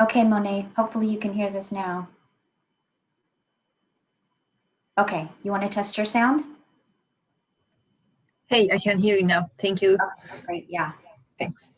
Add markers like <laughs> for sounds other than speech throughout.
Okay, Monet, hopefully you can hear this now. Okay, you want to test your sound? Hey, I can hear you now. Thank you. Okay, great, yeah. Thanks.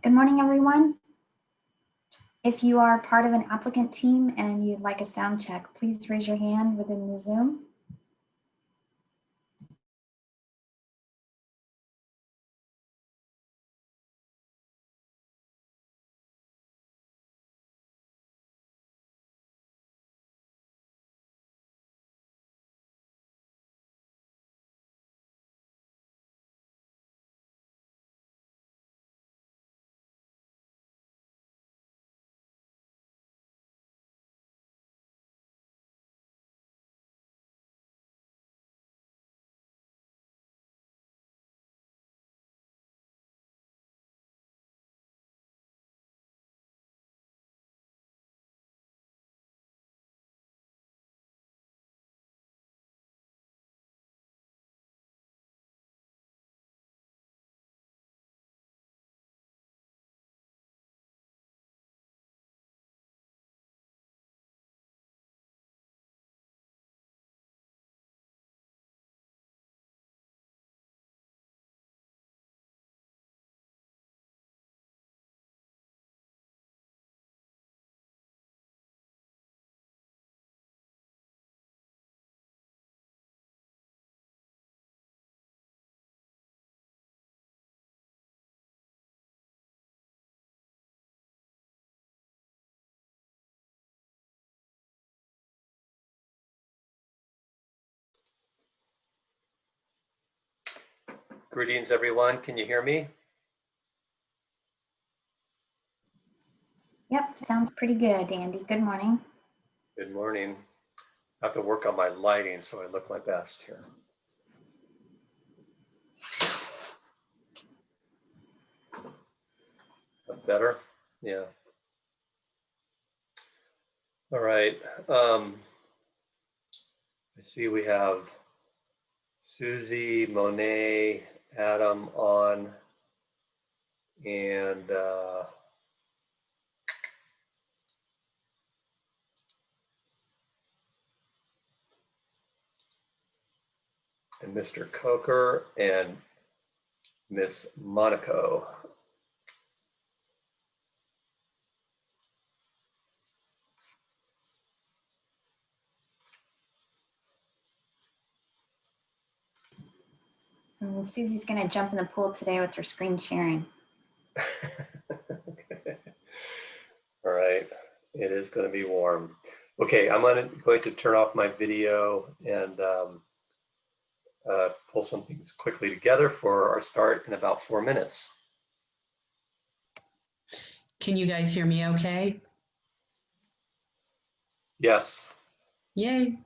Good morning, everyone. If you are part of an applicant team and you'd like a sound check, please raise your hand within the Zoom. Greetings, everyone. Can you hear me? Yep, sounds pretty good, Andy. Good morning. Good morning. I have to work on my lighting so I look my best here. Better? Yeah. All right. Um, I see we have Susie, Monet, Adam on. And uh, and Mr. Coker and Miss Monaco. And Susie's going to jump in the pool today with her screen sharing. <laughs> All right, it is going to be warm. Okay, I'm gonna, going to turn off my video and um, uh, pull some things quickly together for our start in about four minutes. Can you guys hear me okay? Yes, Yay.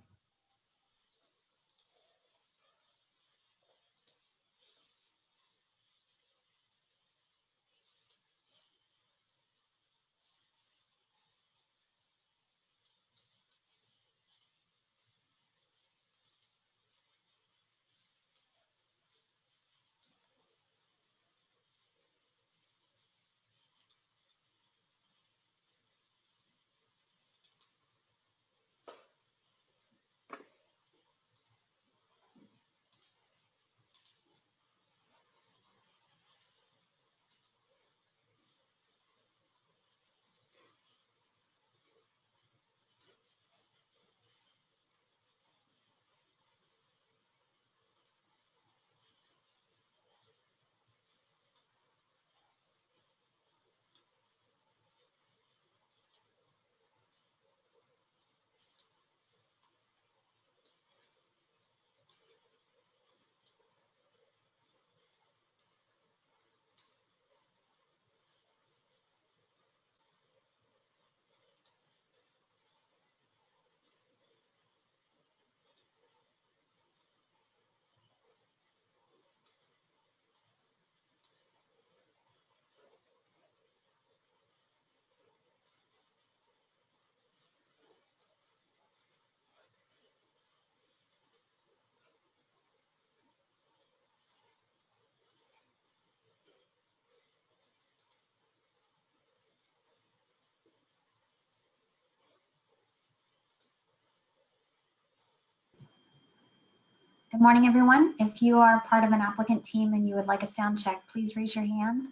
Good morning, everyone. If you are part of an applicant team and you would like a sound check, please raise your hand.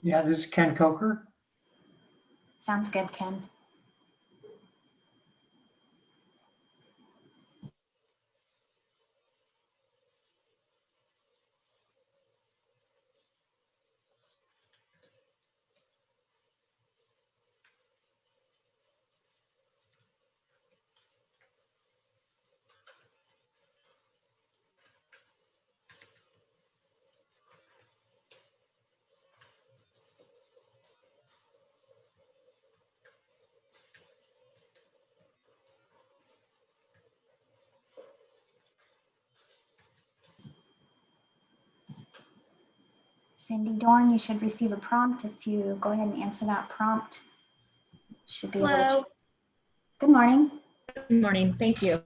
Yeah, this is Ken Coker. Sounds good, Ken. Cindy Dorn, you should receive a prompt. If you go ahead and answer that prompt, should be able to. Good morning. good morning, thank you.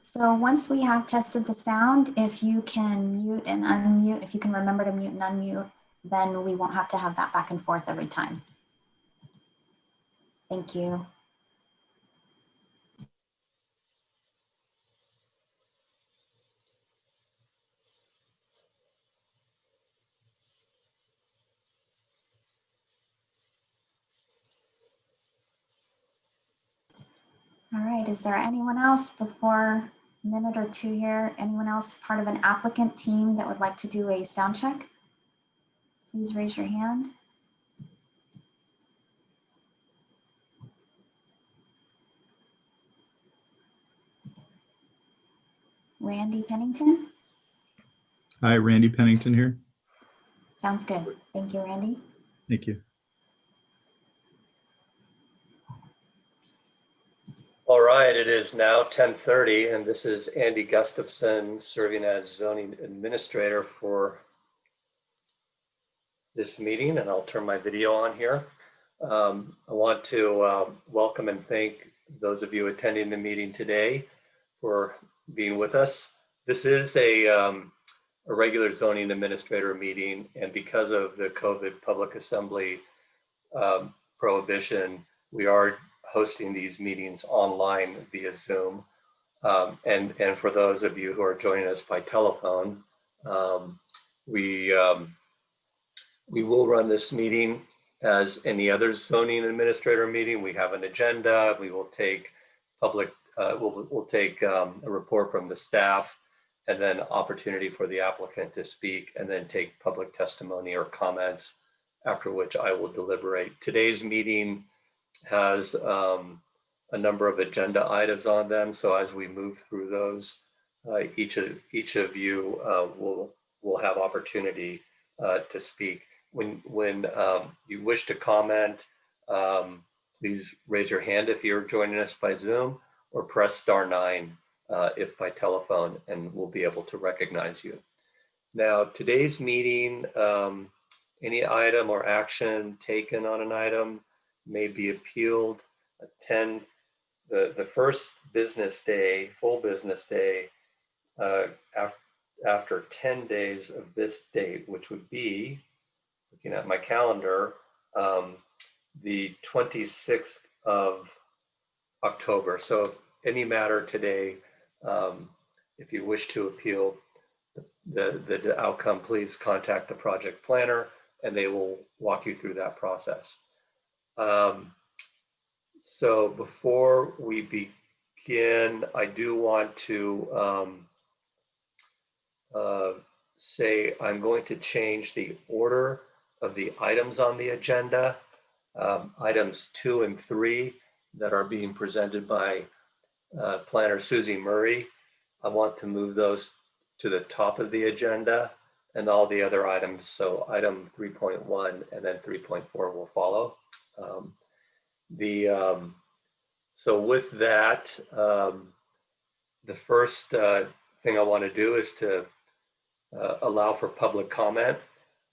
So once we have tested the sound, if you can mute and unmute, if you can remember to mute and unmute, then we won't have to have that back and forth every time. Thank you. All right, is there anyone else before a minute or two here? Anyone else part of an applicant team that would like to do a sound check? Please raise your hand. Randy Pennington? Hi, Randy Pennington here. Sounds good. Thank you, Randy. Thank you. All right, it is now 10:30 and this is Andy Gustafson serving as zoning administrator for this meeting and I'll turn my video on here. Um, I want to uh, welcome and thank those of you attending the meeting today for being with us. This is a, um, a regular zoning administrator meeting and because of the COVID public assembly um, prohibition, we are hosting these meetings online via Zoom. Um, and, and for those of you who are joining us by telephone, um, we, um, we will run this meeting as any other zoning administrator meeting. We have an agenda. We will take public, uh, we'll, we'll take um, a report from the staff and then opportunity for the applicant to speak and then take public testimony or comments after which I will deliberate. Today's meeting has um, a number of agenda items on them. So as we move through those, uh, each of each of you uh, will will have opportunity uh, to speak. When when um, you wish to comment, um, please raise your hand if you're joining us by Zoom, or press star nine uh, if by telephone, and we'll be able to recognize you. Now today's meeting, um, any item or action taken on an item may be appealed. Attend the, the first business day, full business day, uh, af after 10 days of this date, which would be, looking at my calendar, um, the 26th of October. So any matter today, um, if you wish to appeal the, the, the outcome, please contact the project planner and they will walk you through that process. Um, so before we begin, I do want to um, uh, say I'm going to change the order of the items on the agenda. Um, items two and three that are being presented by uh, planner Susie Murray. I want to move those to the top of the agenda and all the other items. So item 3.1 and then 3.4 will follow. Um, the um, so with that, um, the first uh, thing I want to do is to uh, allow for public comment.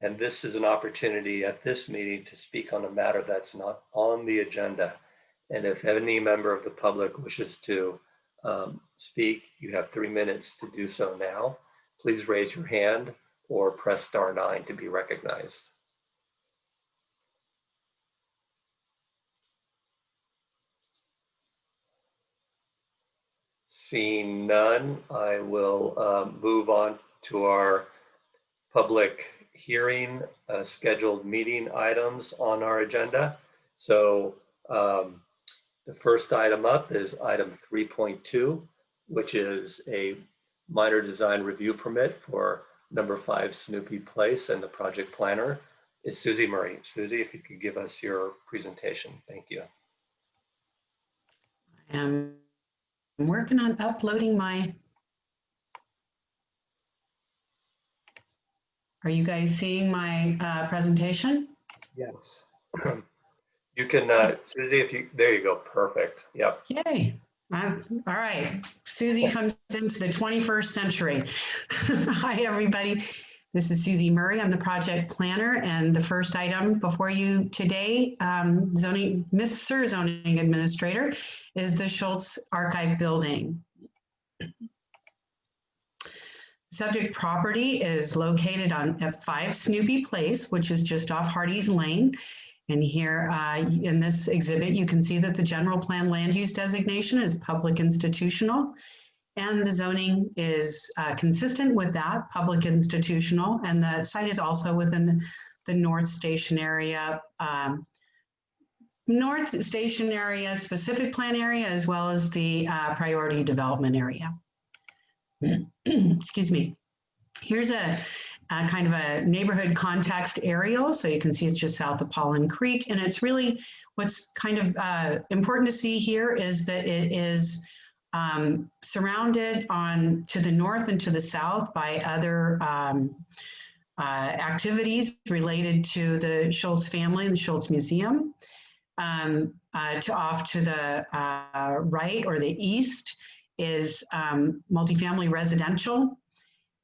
And this is an opportunity at this meeting to speak on a matter that's not on the agenda. And if any member of the public wishes to um, speak, you have three minutes to do so now. Please raise your hand or press star nine to be recognized. Seeing none, I will um, move on to our public hearing uh, scheduled meeting items on our agenda. So um, the first item up is item 3.2, which is a minor design review permit for number five Snoopy Place and the project planner is Susie Murray. Susie, if you could give us your presentation. Thank you. I'm working on uploading my. Are you guys seeing my uh, presentation? Yes. You can, uh, Susie, if you, there you go. Perfect. Yep. Yay. Uh, all right. Susie comes into the 21st century. <laughs> Hi, everybody. This is Susie Murray. I'm the project planner and the first item before you today, um, zoning, Mr. Zoning Administrator, is the Schulz Archive Building. Subject property is located on at 5 Snoopy Place, which is just off Hardies Lane. And here uh, in this exhibit, you can see that the general plan land use designation is public institutional. And the zoning is uh, consistent with that, public institutional. And the site is also within the North Station area, um, North Station area specific plan area, as well as the uh, priority development area. <clears throat> Excuse me. Here's a, a kind of a neighborhood context aerial. So you can see it's just south of Paulin Creek. And it's really what's kind of uh, important to see here is that it is um, surrounded on to the north and to the south by other um, uh, activities related to the Schulz family and the Schulz Museum. Um, uh, to off to the uh, right or the east is um, multifamily residential.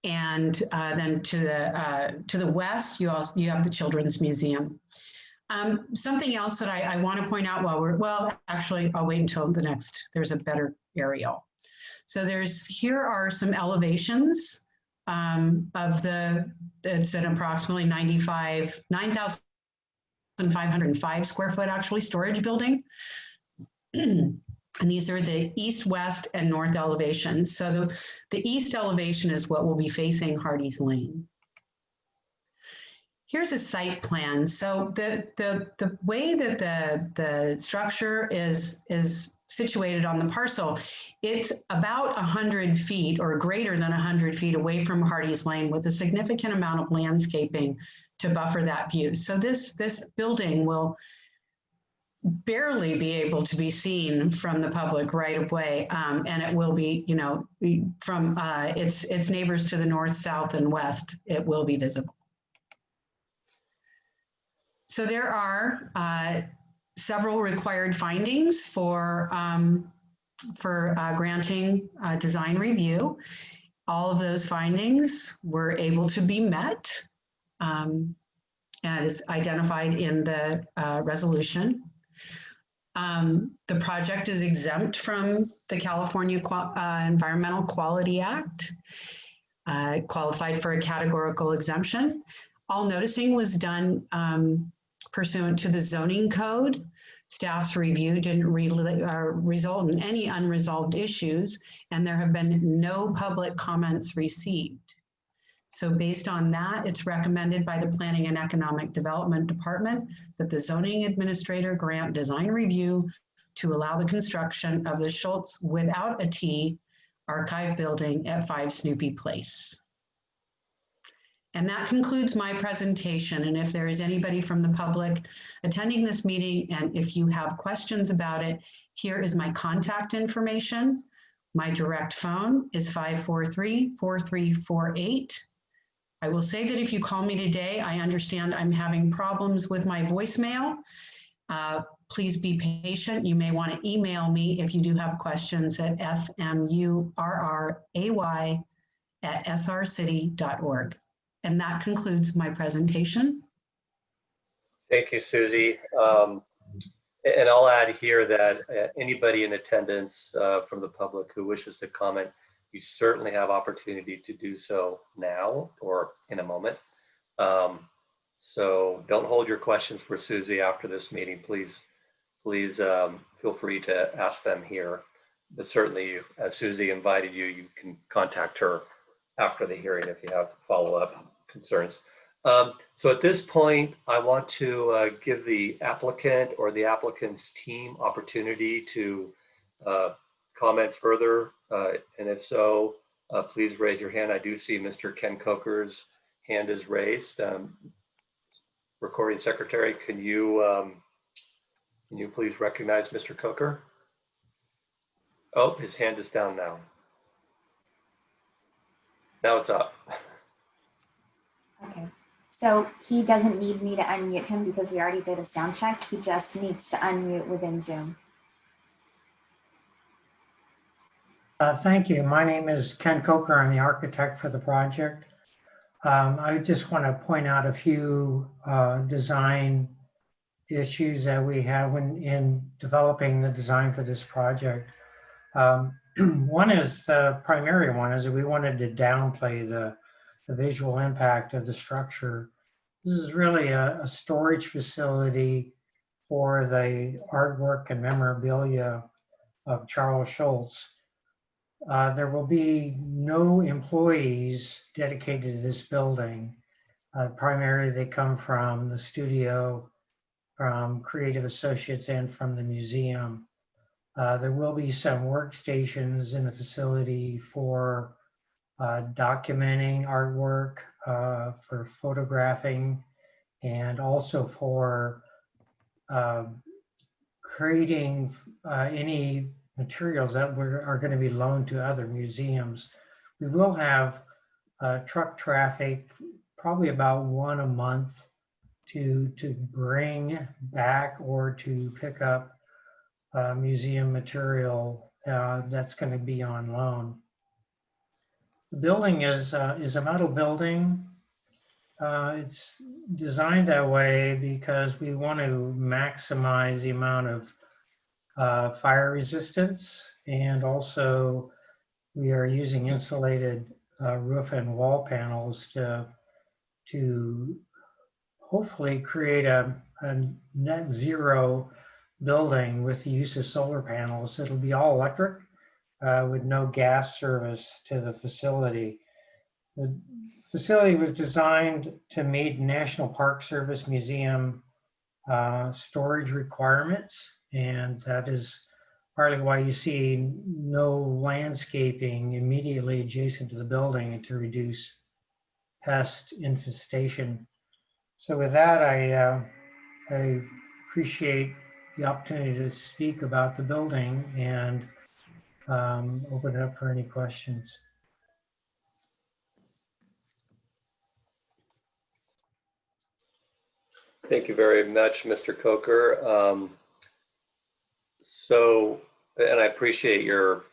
And uh, then to the uh, to the west, you also you have the Children's Museum. Um, something else that I, I want to point out while we're well, actually, I'll wait until the next. There's a better aerial. So there's here are some elevations um, of the. It's an approximately 95 9,505 square foot actually storage building. And these are the east, west, and north elevations. So the, the east elevation is what will be facing Hardies Lane. Here's a site plan. So the, the, the way that the, the structure is, is situated on the parcel, it's about 100 feet or greater than 100 feet away from Hardies Lane with a significant amount of landscaping to buffer that view. So this, this building will barely be able to be seen from the public right away. Um, and it will be, you know, from uh, its, its neighbors to the north, south, and west, it will be visible. So there are uh, several required findings for, um, for uh, granting uh, design review. All of those findings were able to be met um, as identified in the uh, resolution. Um, the project is exempt from the California Qua- uh, Environmental Quality Act, uh, qualified for a categorical exemption. All noticing was done um, pursuant to the zoning code. Staff's review didn't re- uh, result in any unresolved issues, and there have been no public comments received. So based on that, it's recommended by the Planning and Economic Development Department that the zoning administrator grant design review to allow the construction of the Schulz without a T archive building at 5 Snoopy Place. And that concludes my presentation. And if there is anybody from the public attending this meeting, and if you have questions about it, here is my contact information. My direct phone is 543-4348. I will say that if you call me today, I understand I'm having problems with my voicemail. Uh, Please be patient. You may want to email me if you do have questions at smurray at srcity.org. And that concludes my presentation. Thank you, Susie. Um, And I'll add here that uh, anybody in attendance uh, from the public who wishes to comment, you certainly have opportunity to do so now or in a moment. Um, So don't hold your questions for Susie after this meeting. Please, please um, feel free to ask them here. But certainly, as Susie invited you, you can contact her after the hearing if you have follow-up concerns. Um, So at this point, I want to uh, give the applicant or the applicant's team opportunity to uh, comment further. uh, And if so, uh, please raise your hand. I do see Mr. Ken Coker's hand is raised. Um, Recording secretary, can you, um, can you please recognize Mr. Coker? Oh, his hand is down now. Now it's up. <laughs> Okay, so he doesn't need me to unmute him because we already did a sound check. He just needs to unmute within Zoom. Uh, Thank you. My name is Ken Coker. I'm the architect for the project. Um, I just want to point out a few uh, design issues that we have when in developing the design for this project. Um, <clears throat> One is the primary one is that we wanted to downplay the, the visual impact of the structure. This is really a, a storage facility for the artwork and memorabilia of Charles Schulz. Uh, There will be no employees dedicated to this building. Uh, Primarily, they come from the studio, from Creative Associates, and from the museum. Uh, There will be some workstations in the facility for uh, documenting artwork, uh, for photographing, and also for um, creating uh, any materials that are going to be loaned to other museums. We will have uh, truck traffic probably about one a month to, to bring back or to pick up uh, museum material uh, that's going to be on loan. The building is, uh, is a metal building. Uh, It's designed that way because we want to maximize the amount of uh, fire resistance and also we are using insulated uh, roof and wall panels to, to hopefully create a, a net zero building with the use of solar panels. It'll be all electric uh, with no gas service to the facility. The facility was designed to meet National Park Service Museum uh, storage requirements, and that is partly why you see no landscaping immediately adjacent to the building to reduce pest infestation. So with that, I, uh, I appreciate the opportunity to speak about the building and um, open it up for any questions. Thank you very much, Mr. Coker. Um, So, and I appreciate your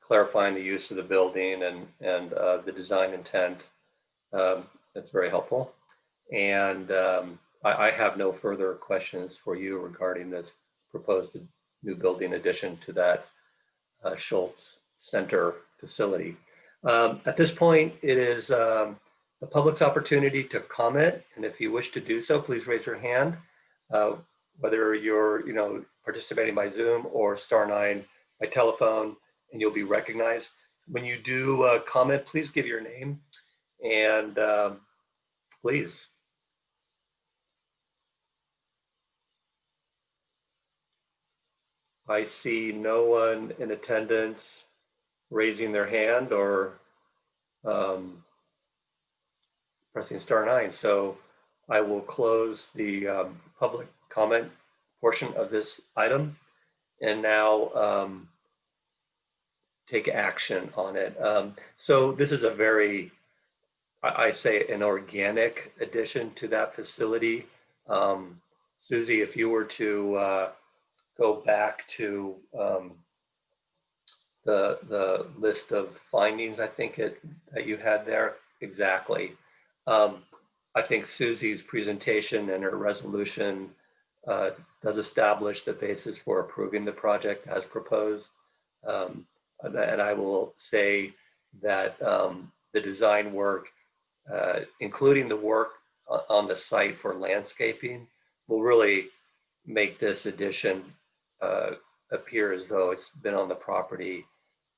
clarifying the use of the building and, and uh, the design intent. Um, That's very helpful. And um, I, I have no further questions for you regarding this proposed new building addition to that uh, Schulz Center facility. Um, At this point, it is um, the public's opportunity to comment, and if you wish to do so, please raise your hand. Uh, Whether you're, you know, participating by Zoom or star nine by telephone, and you'll be recognized. When you do uh, comment, please give your name and um, please. I see no one in attendance raising their hand or um, pressing star nine. So I will close the um, public comment portion of this item and now um, take action on it. Um, so this is a very, I, I say, an organic addition to that facility. Um, Susie, if you were to uh, go back to um, the the list of findings, I think it that you had there exactly. Um, I think Susie's presentation and her resolution uh, does establish the basis for approving the project as proposed. Um, and I will say that um, the design work, uh, including the work on the site for landscaping, will really make this addition uh, appear as though it's been on the property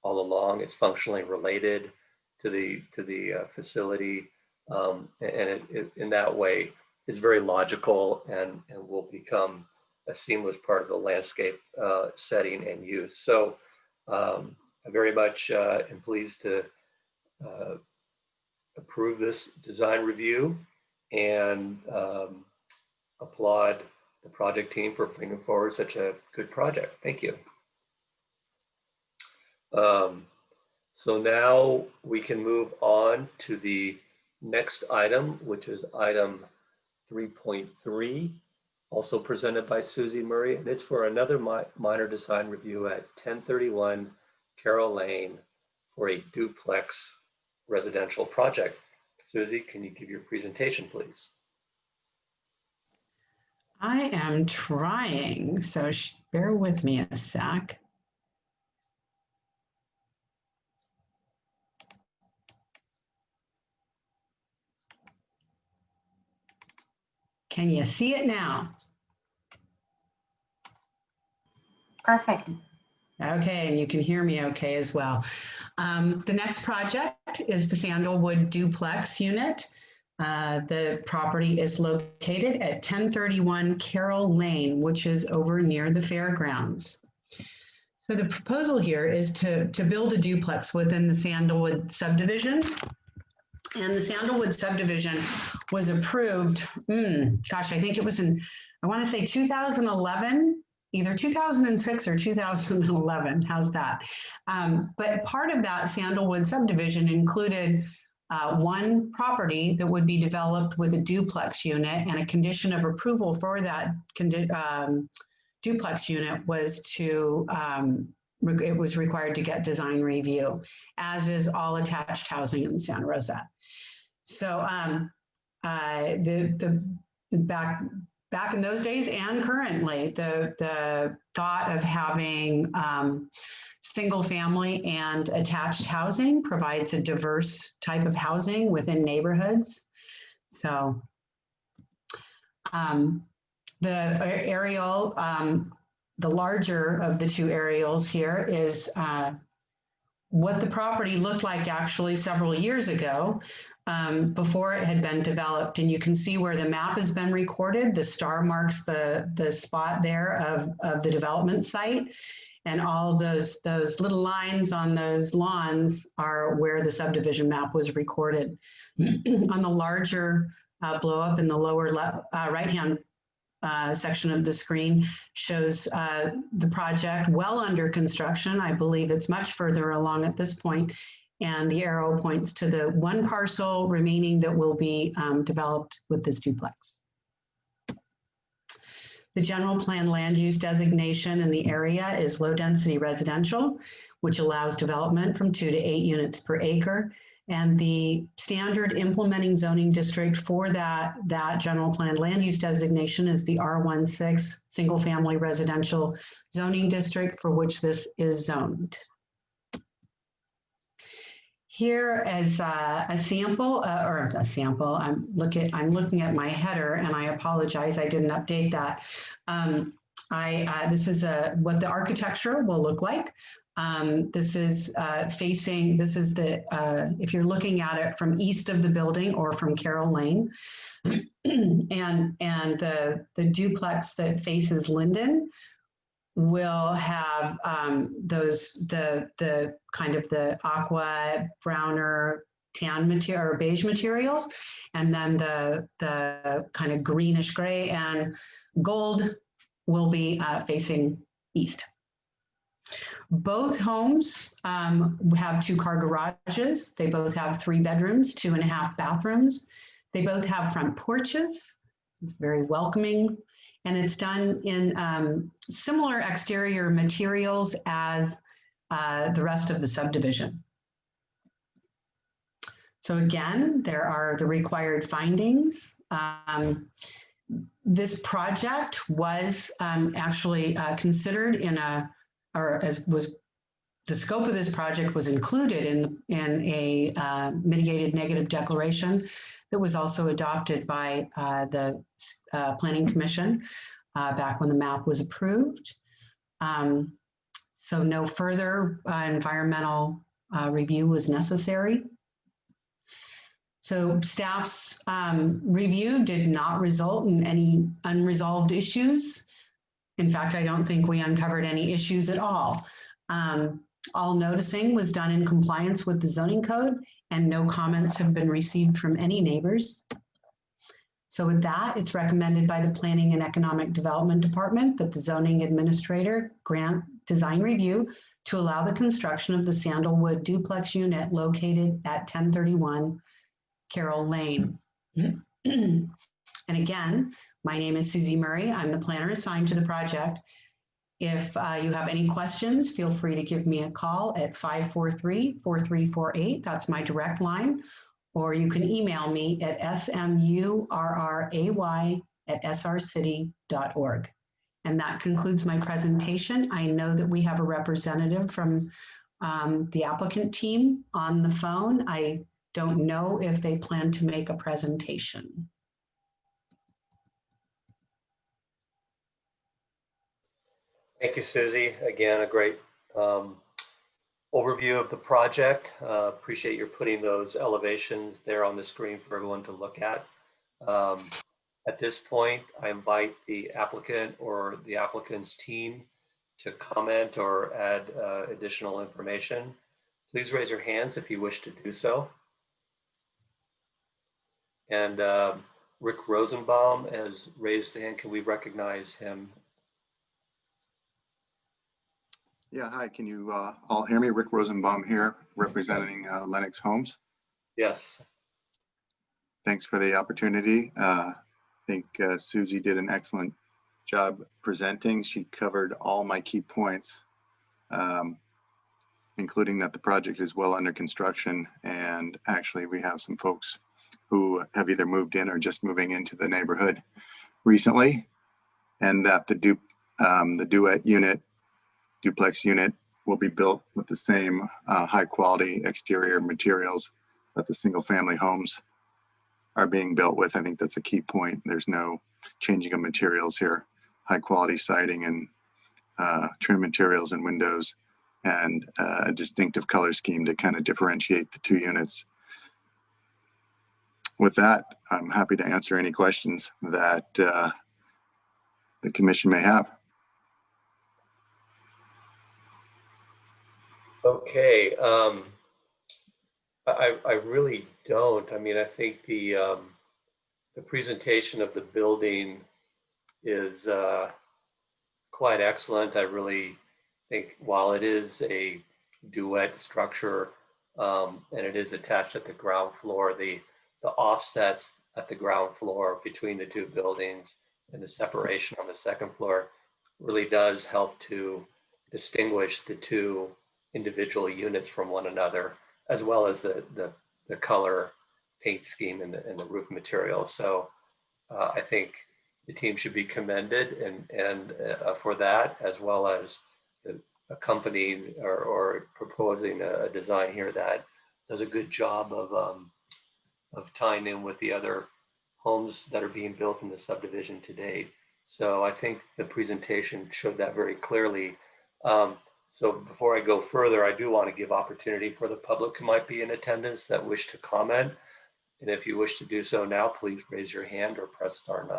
all along. It's functionally related to the to the uh, facility, um, and it, it, in that way is very logical and and will become a seamless part of the landscape uh, setting and use. So um, I very much uh, am pleased to uh, approve this design review and um, applaud the project team for bringing forward such a good project. Thank you. Um, so now we can move on to the next item, which is item 3.3, also presented by Susie Murray, and it's for another mi- minor design review at 1031 Carroll Lane for a duplex residential project. Susie, can you give your presentation, please? I am trying, so sh- bear with me a sec. Can you see it now? Perfect. Okay, and you can hear me okay as well. Um, the next project is the Sandalwood duplex unit. Uh, the property is located at 1031 Carroll Lane, which is over near the fairgrounds. So the proposal here is to, to build a duplex within the Sandalwood subdivision. And the Sandalwood subdivision was approved, hmm, gosh, I think it was in, I want to say 2011, either 2006 or 2011. How's that? Um, but part of that Sandalwood subdivision included uh, one property that would be developed with a duplex unit and a condition of approval for that um, duplex unit was to, um, it was required to get design review, as is all attached housing in Santa Rosa. So um, uh, the, the, the back, back in those days and currently, the, the thought of having um, single family and attached housing provides a diverse type of housing within neighborhoods. So um, the aerial, um, the larger of the two aerials here is uh, what the property looked like actually several years ago um, before it had been developed. And you can see where the map has been recorded. The star marks the, the spot there of, of the development site. And all those, those little lines on those lawns are where the subdivision map was recorded. on the larger uh, blow up in the lower left, uh, right-hand uh, section of the screen shows uh, the project well under construction. I believe it's much further along at this point, And the arrow points to the one parcel remaining that will be um, developed with this duplex. The general plan land use designation in the area is low density residential, which allows development from two to eight units per acre. And the standard implementing zoning district for that, that general plan land use designation is the R16 single family residential zoning district for which this is zoned. Here as uh, a sample, uh, or a sample, I'm looking, I'm looking at my header and I apologize, I didn't update that. Um, I, uh, this is a, what the architecture will look like. Um, this is uh, facing, this is the, uh, if you're looking at it from east of the building or from Carroll Lane. <clears throat> and and the, the duplex that faces Linden will have um, those, the, the kind of the aqua, browner, tan material or beige materials. And then the, the kind of greenish gray and gold will be uh, facing east. Both homes um, have two car garages. They both have three bedrooms, two and a half bathrooms. They both have front porches. It's very welcoming. And it's done in um, similar exterior materials as uh, the rest of the subdivision. So again, there are the required findings. Um, this project was um, actually uh, considered in a, or as was, the scope of this project was included in, in a uh, mitigated negative declaration that was also adopted by uh, the uh, Planning Commission uh, back when the map was approved. Um, so no further uh, environmental uh, review was necessary. So staff's um, review did not result in any unresolved issues. In fact, I don't think we uncovered any issues at all. Um, all noticing was done in compliance with the zoning code and no comments have been received from any neighbors. So with that, it's recommended by the Planning and Economic Development Department that the zoning administrator grant design review to allow the construction of the Sandalwood duplex unit located at 1031 Carroll Lane. <clears throat> and again, my name is Susie Murray. I'm the planner assigned to the project. If uh, you have any questions, feel free to give me a call at 543-4348. That's my direct line. Or you can email me at smurray at srcity.org. And that concludes my presentation. I know that we have a representative from um, the applicant team on the phone. I don't know if they plan to make a presentation. Thank you, Susie. Again, a great um, overview of the project. Uh, Appreciate your putting those elevations there on the screen for everyone to look at. Um, At this point, I invite the applicant or the applicant's team to comment or add uh, additional information. Please raise your hands if you wish to do so. And um, Rick Rosenbaum has raised the hand. Can we recognize him? Yeah, hi, can you uh, all hear me? Rick Rosenbaum here, representing uh, Lennox Homes. Yes. Thanks for the opportunity. Uh, I think uh, Susie did an excellent job presenting. She covered all my key points, um, including that the project is well under construction. And actually, we have some folks who have either moved in or just moving into the neighborhood recently. And that the du um, the duet unit, duplex unit will be built with the same uh, high quality exterior materials that the single family homes are being built with. I think that's a key point. There's no changing of materials here. High quality siding and uh, trim materials and windows and uh, a distinctive color scheme to kind of differentiate the two units. With that, I'm happy to answer any questions that uh, the commission may have. Okay, um, I, I really don't. I mean, I think the, um, the presentation of the building is, uh, quite excellent. I really think while it is a duet structure, um, and it is attached at the ground floor, the, the offsets at the ground floor between the two buildings and the separation on the second floor really does help to distinguish the two individual units from one another, as well as the, the, the color paint scheme and the, and the roof material. So uh, I think the team should be commended and, and uh, for that, as well as the accompanying or, or proposing a, design here that does a good job of, um, of tying in with the other homes that are being built in the subdivision to date. So I think the presentation showed that very clearly. Um, so before I go further, I do want to give opportunity for the public who might be in attendance that wish to comment. And if you wish to do so now, please raise your hand or press star nine.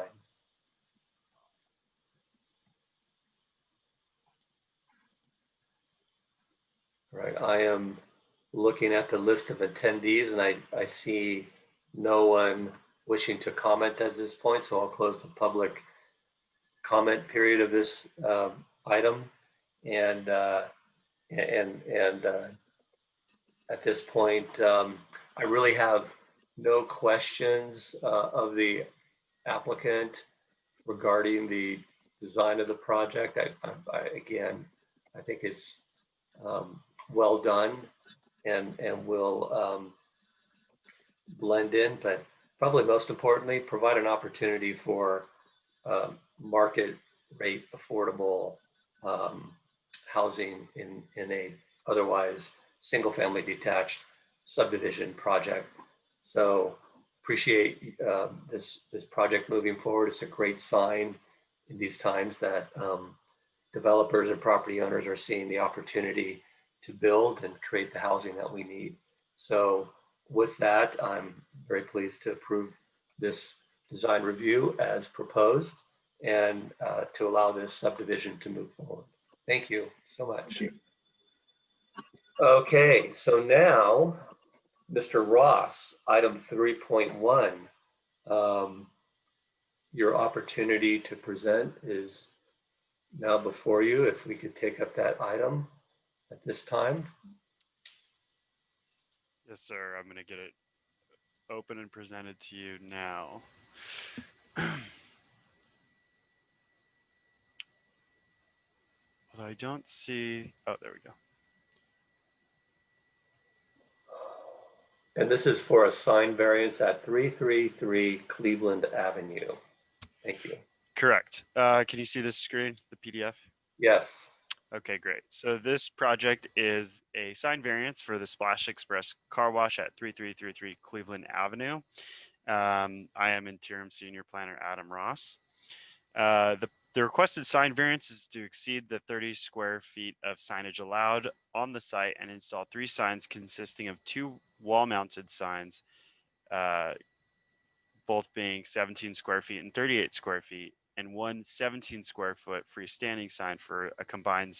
All right, I am looking at the list of attendees and I, I see no one wishing to comment at this point, so I'll close the public comment period of this uh, item. And uh, and and uh, at this point, um, I really have no questions uh, of the applicant regarding the design of the project. I, I, I again, I think it's um, well done and and will um, blend in, but probably most importantly, provide an opportunity for um, market rate affordable um, housing in, in a otherwise single family detached subdivision project. So appreciate uh, this, this project moving forward. It's a great sign in these times that um, developers and property owners are seeing the opportunity to build and create the housing that we need. So with that, I'm very pleased to approve this design review as proposed and uh, to allow this subdivision to move forward. Thank you so much. you. Okay, so now, Mr. Ross, item 3.1. Um, your opportunity to present is now before you. If we could take up that item at this time. Yes, sir. I'm going to get it open and presented to you now. <clears throat> I don't see, oh, there we go. And this is for a sign variance at 333 Cleveland Avenue. Thank you. Correct. Uh, can you see this screen, the PDF? Yes. Okay, great. So this project is a sign variance for the Splash Express car wash at 3333 Cleveland Avenue. Um, I am interim senior planner Adam Ross. Uh, the, the requested sign variance is to exceed the 30 square feet of signage allowed on the site and install three signs consisting of two wall mounted signs, uh, both being 17 square feet and 38 square feet and one 17 square foot freestanding sign for a combined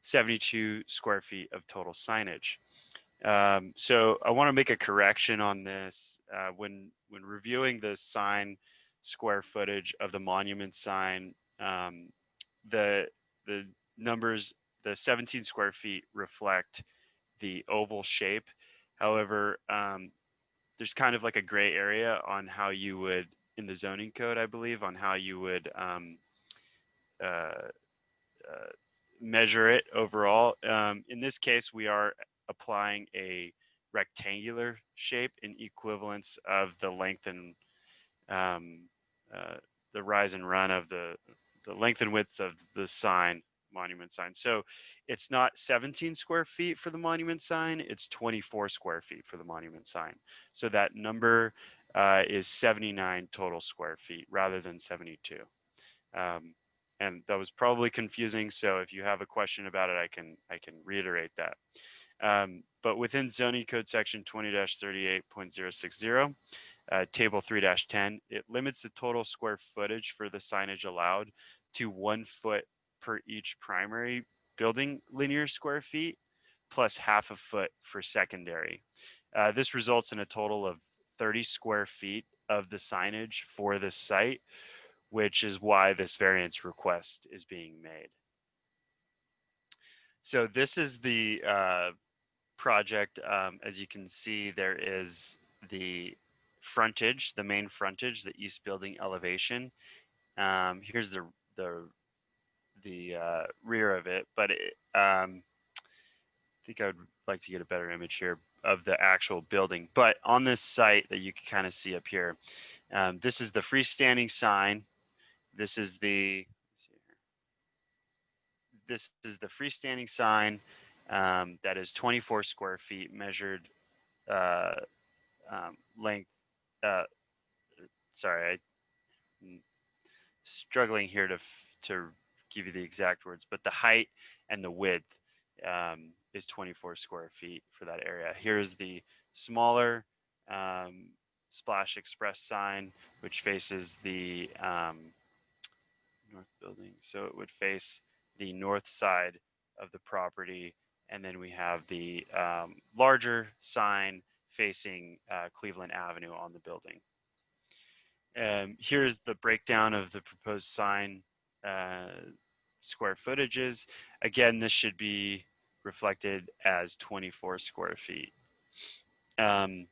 72 square feet of total signage. Um, so I want to make a correction on this. Uh, when when reviewing the sign square footage of the monument sign, um, the the numbers, the 17 square feet reflect the oval shape. However, um, there's kind of like a gray area on how you would in the zoning code, I believe, on how you would um, uh, uh, measure it overall. Um, in this case, we are applying a rectangular shape in equivalence of the length and um, uh, the rise and run of the the length and width of the sign monument sign. So it's not 17 square feet for the monument sign, it's 24 square feet for the monument sign. So that number uh, is 79 total square feet rather than 72. Um, and that was probably confusing. So if you have a question about it, I can I can reiterate that. Um, but within zoning code section 20-38.060, uh, table 3-10, it limits the total square footage for the signage allowed to one foot per each primary building linear square feet plus half a foot for secondary. Uh, this results in a total of 30 square feet of the signage for this site, which is why this variance request is being made. So this is the uh, project. Um, as you can see, there is the frontage, the main frontage, the east building elevation. Um, here's the the the uh, rear of it, but it, um, I think I would like to get a better image here of the actual building. But on this site that you can kind of see up here, um, this is the freestanding sign. This is the this is the freestanding sign um, that is 24 square feet measured uh, um, length. Uh, sorry, I'm struggling here to to give you the exact words, but the height and the width um, is 24 square feet for that area. Here's the smaller um, Splash Express sign, which faces the um, north building. So it would face the north side of the property. And then we have the um, larger sign facing uh, Cleveland Avenue on the building. Um, here's the breakdown of the proposed sign uh, square footages. Again, this should be reflected as 24 square feet. Um,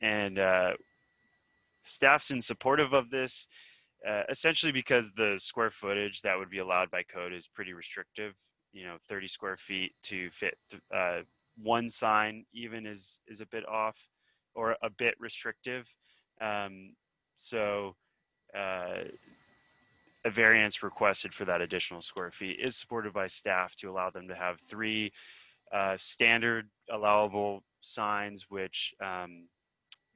and uh, staff's in supportive of this, uh, essentially because the square footage that would be allowed by code is pretty restrictive. You know, 30 square feet to fit uh, one sign even is is a bit off or a bit restrictive. Um, so uh, a variance requested for that additional square feet is supported by staff to allow them to have three uh, standard allowable signs, which um,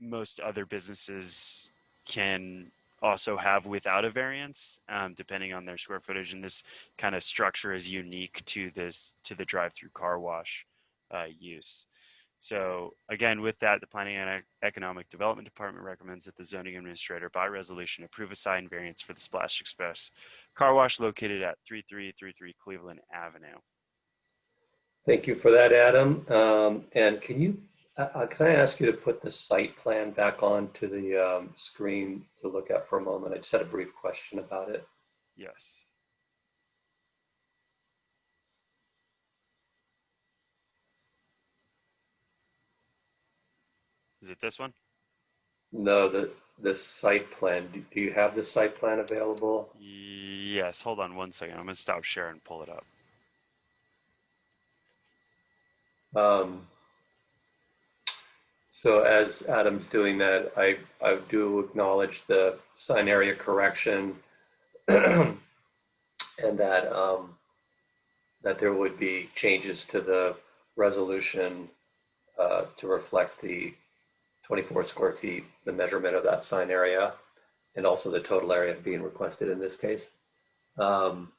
most other businesses can also have without a variance, um, depending on their square footage. And this kind of structure is unique to this to the drive-through car wash uh, use. So again, with that, the Planning and Economic Development Department recommends that the zoning administrator by resolution approve a sign variance for the Splash Express car wash located at 3333 Cleveland Avenue. Thank you for that, Adam. Um, and can you, uh, uh, can I ask you to put the site plan back onto the um, screen to look at for a moment? I just had a brief question about it. Yes. Is it this one? No, the, the site plan, do do you have the site plan available? Yes, hold on one second. I'm gonna stop sharing and pull it up. Um, So as Adam's doing that, I, I do acknowledge the sign area correction <clears throat> and that, um, that there would be changes to the resolution uh, to reflect the 24 square feet, the measurement of that sign area, and also the total area being requested in this case. Um,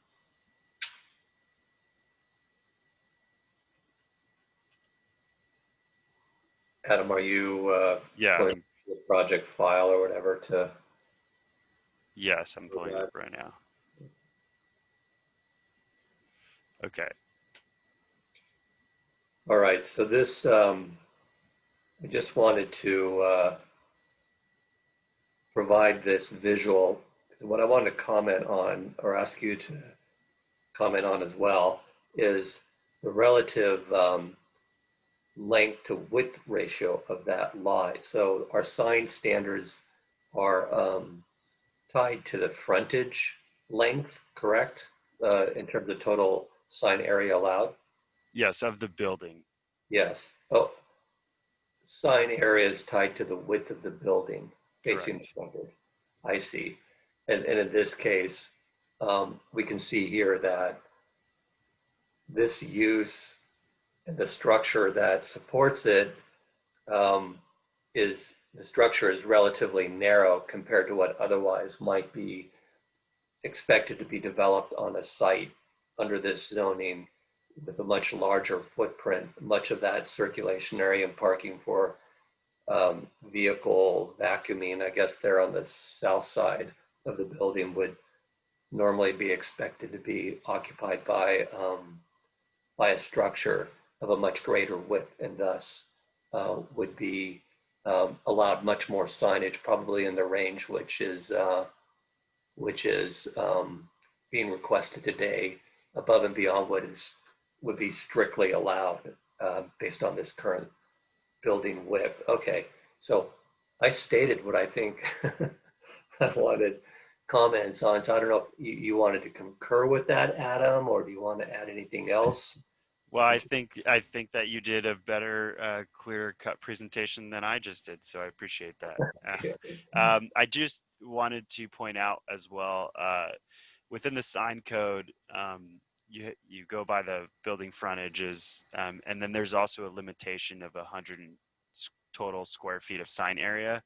Adam, are you uh, Yeah, the project file or whatever to, yes, I'm pulling it up right now. Okay, all right, so this, um, I just wanted to uh, provide this visual. What I wanted to comment on or ask you to comment on as well is the relative um, length to width ratio of that lot. So our sign standards are um, tied to the frontage length, correct? Uh, in terms of total sign area allowed? Yes, of the building. Yes. Oh, sign area is tied to the width of the building facing the frontage. I see. And, and in this case, um, we can see here that this use and the structure that supports it um, is, the structure is relatively narrow compared to what otherwise might be expected to be developed on a site under this zoning with a much larger footprint, much of that circulation area and parking for um, vehicle vacuuming, I guess they're on the south side of the building would normally be expected to be occupied by um, by a structure of a much greater width and thus uh, would be um, allowed much more signage, probably in the range which is uh, which is um, being requested today above and beyond what is would be strictly allowed uh, based on this current building width. Okay, so I stated what I think <laughs> I wanted comments on. So I don't know if you, you wanted to concur with that, Adam, or do you want to add anything else? Well, I think I think that you did a better, uh, clear cut presentation than I just did, so I appreciate that. <laughs> Uh, <laughs> Um, I just wanted to point out as well, uh, within the sign code, um, you you go by the building frontages, um, and then there's also a limitation of a hundred total square feet of sign area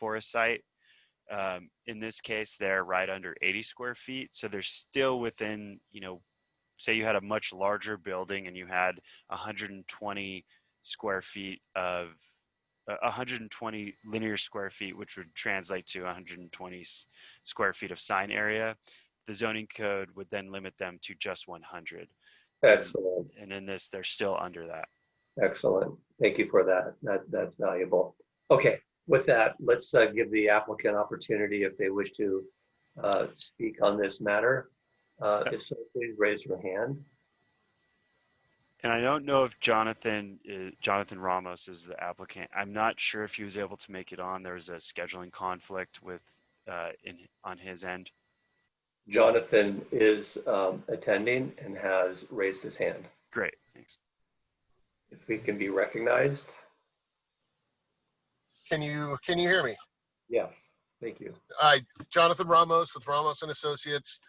for a site. Um, in this case, they're right under 80 square feet, so they're still within, you know, say you had a much larger building and you had 120 square feet of uh, 120 linear square feet, which would translate to 120 s- square feet of sign area. The zoning code would then limit them to just 100. Excellent, And in this, they're still under that. excellent. Thank you for that. That that's valuable. Okay, with that, let's uh, give the applicant opportunity if they wish to uh, speak on this matter. Uh, if so, please raise your hand. And I don't know if Jonathan is, Jonathan Ramos is the applicant. I'm not sure if he was able to make it on. There was a scheduling conflict with uh, in on his end. Jonathan is um, attending and has raised his hand. Great, thanks. If we can be recognized, Can you, can you hear me? yes, thank you. Hi, Jonathan Ramos with Ramos and Associates.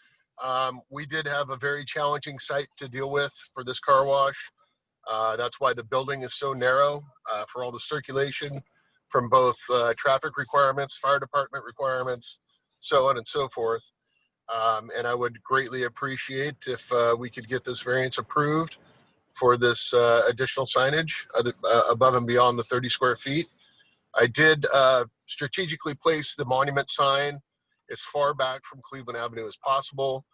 Um, we did have a very challenging site to deal with for this car wash. Uh, that's why the building is so narrow, uh, for all the circulation from both, uh, traffic requirements, fire department requirements, so on and so forth. Um, and I would greatly appreciate if, uh, we could get this variance approved for this, uh, additional signage, uh, above and beyond the thirty square feet. I did, uh, strategically place the monument sign as far back from Cleveland Avenue as possible,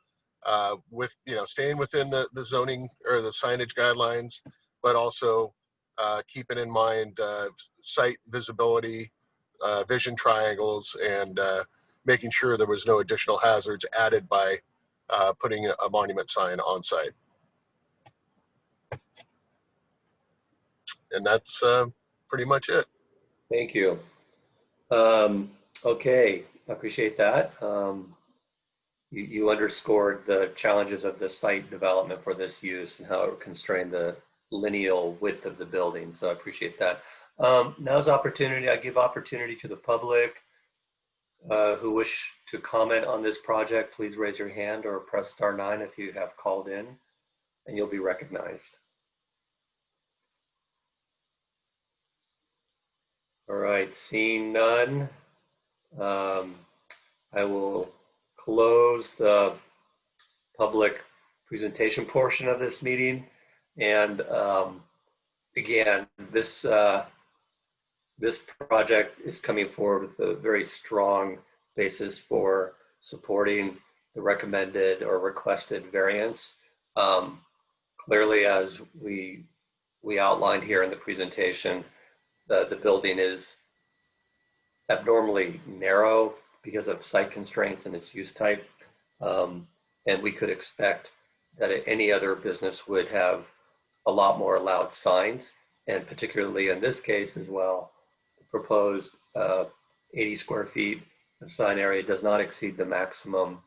uh, with, you know, staying within the, the zoning or the signage guidelines, but also keeping in mind site visibility, vision triangles, and making sure there was no additional hazards added by uh, putting a monument sign on site. And that's uh, pretty much it. Thank you. Um, okay, I appreciate that. Um, you, you underscored the challenges of the site development for this use and how it constrained the lineal width of the building. So I appreciate that. Um, now's opportunity. I give opportunity to the public uh, who wish to comment on this project. Please raise your hand or press star nine if you have called in, and you'll be recognized. All right, seeing none, um, I will close the public presentation portion of this meeting. And um, again, this uh, this project is coming forward with a very strong basis for supporting the recommended or requested variance. Um, clearly, as we we outlined here in the presentation, the, the building is abnormally narrow because of site constraints and its use type. Um, and we could expect that any other business would have a lot more allowed signs. and particularly in this case as well, proposed uh, 80 square feet of sign area does not exceed the maximum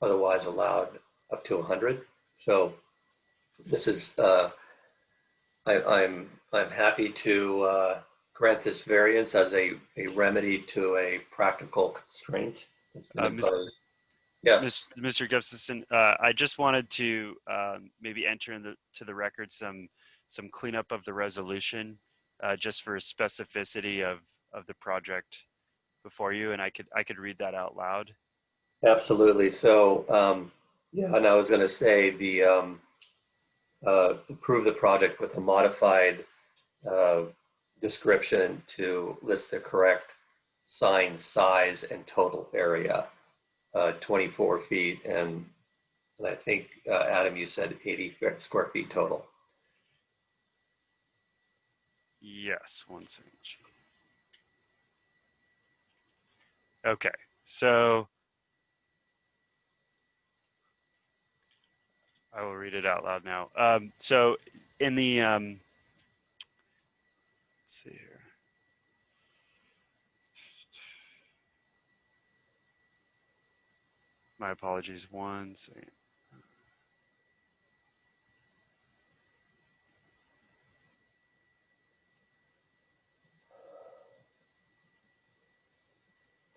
otherwise allowed up to 100. So this is, uh, I, I'm, I'm happy to uh, grant this variance as a, a remedy to a practical constraint. Uh, Ms. Yes, Mr. Gustafson, uh, I just wanted to um, maybe enter into the, to the record some, some cleanup of the resolution, uh, just for specificity of, of the project before you, and I could, I could read that out loud. absolutely. So, um, yeah, and I was going to say the, um, uh, approve the project with a modified uh, description to list the correct sign size and total area, uh, 24 feet, and, and I think, uh, Adam, you said 80 square feet total. Yes, one second. Okay, so I will read it out loud now. Um, so in the, um, let's see here. My apologies, one second.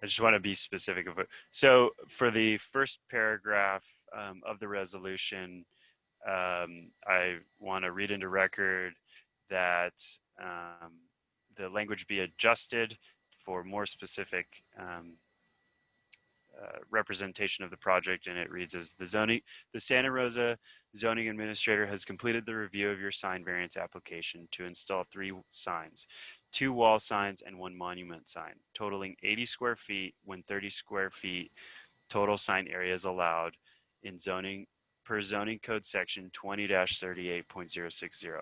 I just want to be specific it. So for the first paragraph um, of the resolution, um, I want to read into record that um, the language be adjusted for more specific um, uh, representation of the project, and it reads as the zoning, the Santa Rosa zoning administrator has completed the review of your sign variance application to install three signs two wall signs and one monument sign, totaling 80 square feet when 30 square feet total sign area is allowed in zoning per zoning code section 20-38.060.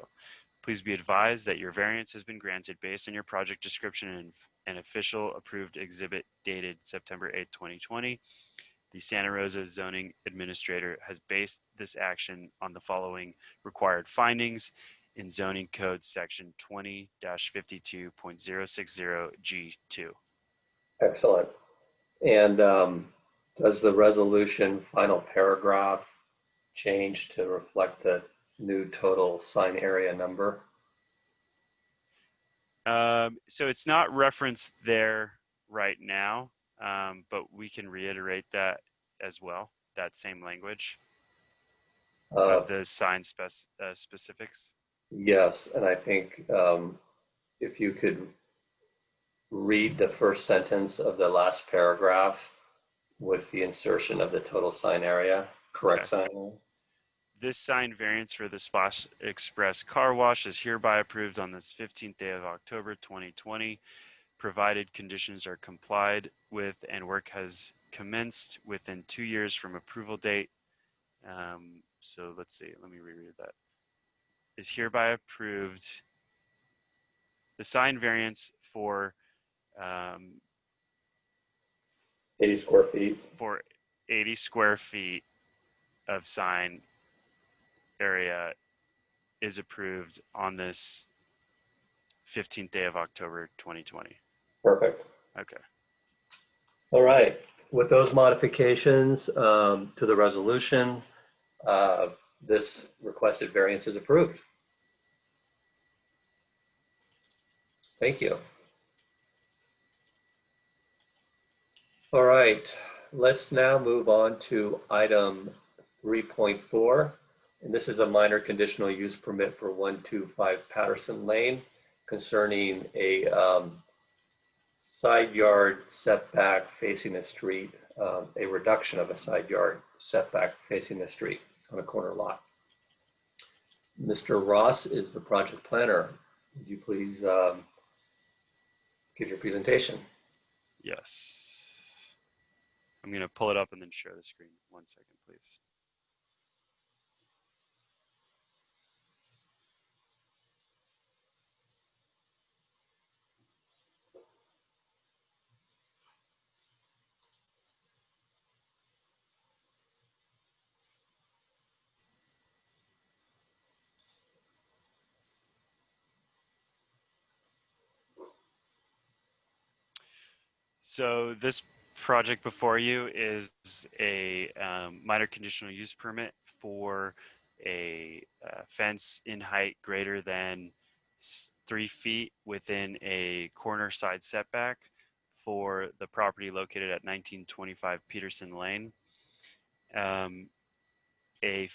Please be advised that your variance has been granted based on your project description and an official approved exhibit dated September 8, 2020. The Santa Rosa zoning administrator has based this action on the following required findings in zoning code section 20-52.060 G2. Excellent. And um, does the resolution final paragraph change to reflect the new total sign area number? Um, so it's not referenced there right now, um, but we can reiterate that as well, that same language Uh, of the sign spec, uh, specifics. Yes, and I think um, if you could read the first sentence of the last paragraph with the insertion of the total sign area, correct sign? This sign variance for the Splash Express Car Wash is hereby approved on this 15th day of October 2020, provided conditions are complied with and work has commenced within two years from approval date. Um, so let's see, let me reread that. Is hereby approved. The sign variance for um, 80 square feet. for 80 square feet of sign area is approved on this 15th day of October 2020. Perfect. Okay. All right. With those modifications um, to the resolution, uh, this requested variance is approved. Thank you. All right, let's now move on to item 3.4. And this is a minor conditional use permit for 125 Patterson Lane concerning a um, side yard setback facing the street, um, a reduction of a side yard setback facing the street on a corner lot. Mr. Ross is the project planner. Would you please um, give your presentation? Yes. I'm going to pull it up and then share the screen. One second, please. So this project before you is a um, minor conditional use permit for a uh, fence in height greater than three feet within a corner side setback for the property located at 1925 Peterson Lane. Um, a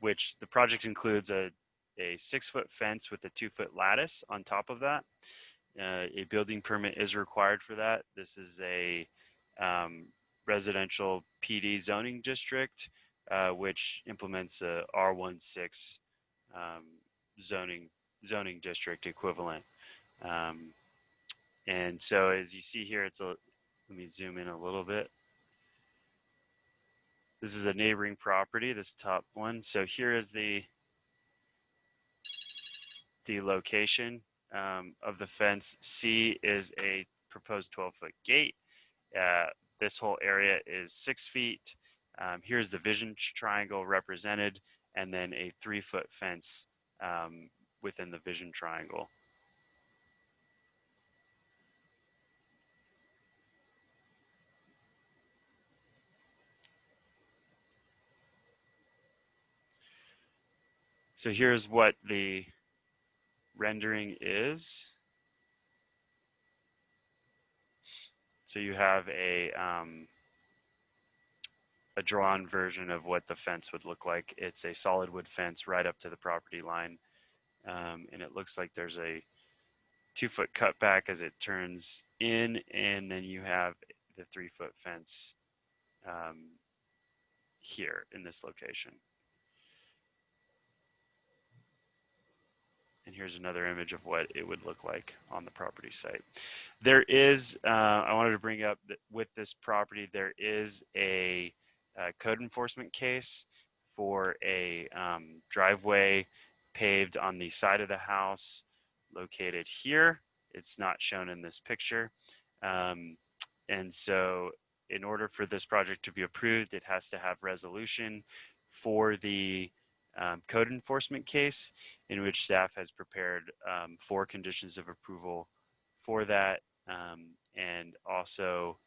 which the project includes a a six foot fence with a two foot lattice on top of that. Uh, a building permit is required for that. This is a um, residential PD zoning district, uh, which implements a R16 um, zoning zoning district equivalent. Um, and so, as you see here, it's a. Let me zoom in a little bit. This is a neighboring property. This top one. So here is the the location um, of the fence. C is a proposed 12 foot gate. Uh, this whole area is six feet. Um, here's the vision triangle represented, and then a three foot fence um, within the vision triangle. So here's what the rendering is. So you have a um, a drawn version of what the fence would look like. It's a solid wood fence right up to the property line, um, and it looks like there's a two foot cutback as it turns in, and then you have the three foot fence um, here in this location. And here's another image of what it would look like on the property site. There is, uh, I wanted to bring up that with this property, there is a, uh code enforcement case for a um, driveway paved on the side of the house located here. It's not shown in this picture. Um, and so in order for this project to be approved, it has to have resolution for the um, code enforcement case in which staff has prepared um, four conditions of approval for that um, and also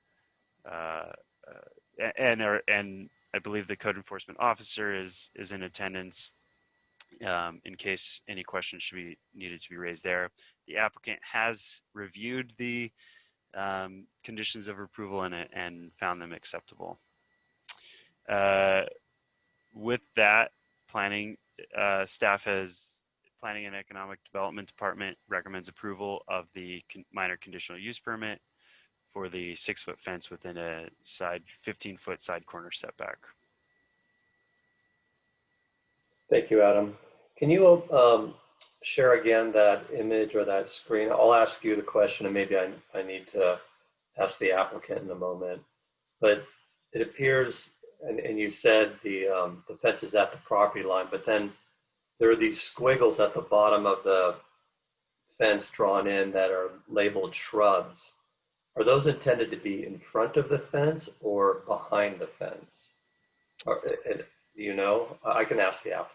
uh, uh, and are, and I believe the code enforcement officer is is in attendance um, in case any questions should be needed to be raised there. The applicant has reviewed the um, conditions of approval and, and found them acceptable. Uh, with that, planning uh, staff has planning and economic development department recommends approval of the con- minor conditional use permit for the six foot fence within a side 15 foot side corner setback. Thank you, Adam. Can you um, share again that image or that screen? I'll ask you the question and maybe I, I need to ask the applicant in a moment. But it appears, and, and you said the, um, the fence is at the property line, but then there are these squiggles at the bottom of the fence drawn in that are labeled shrubs. Are those intended to be in front of the fence or behind the fence? Or, and, do you know? I can ask the applicant.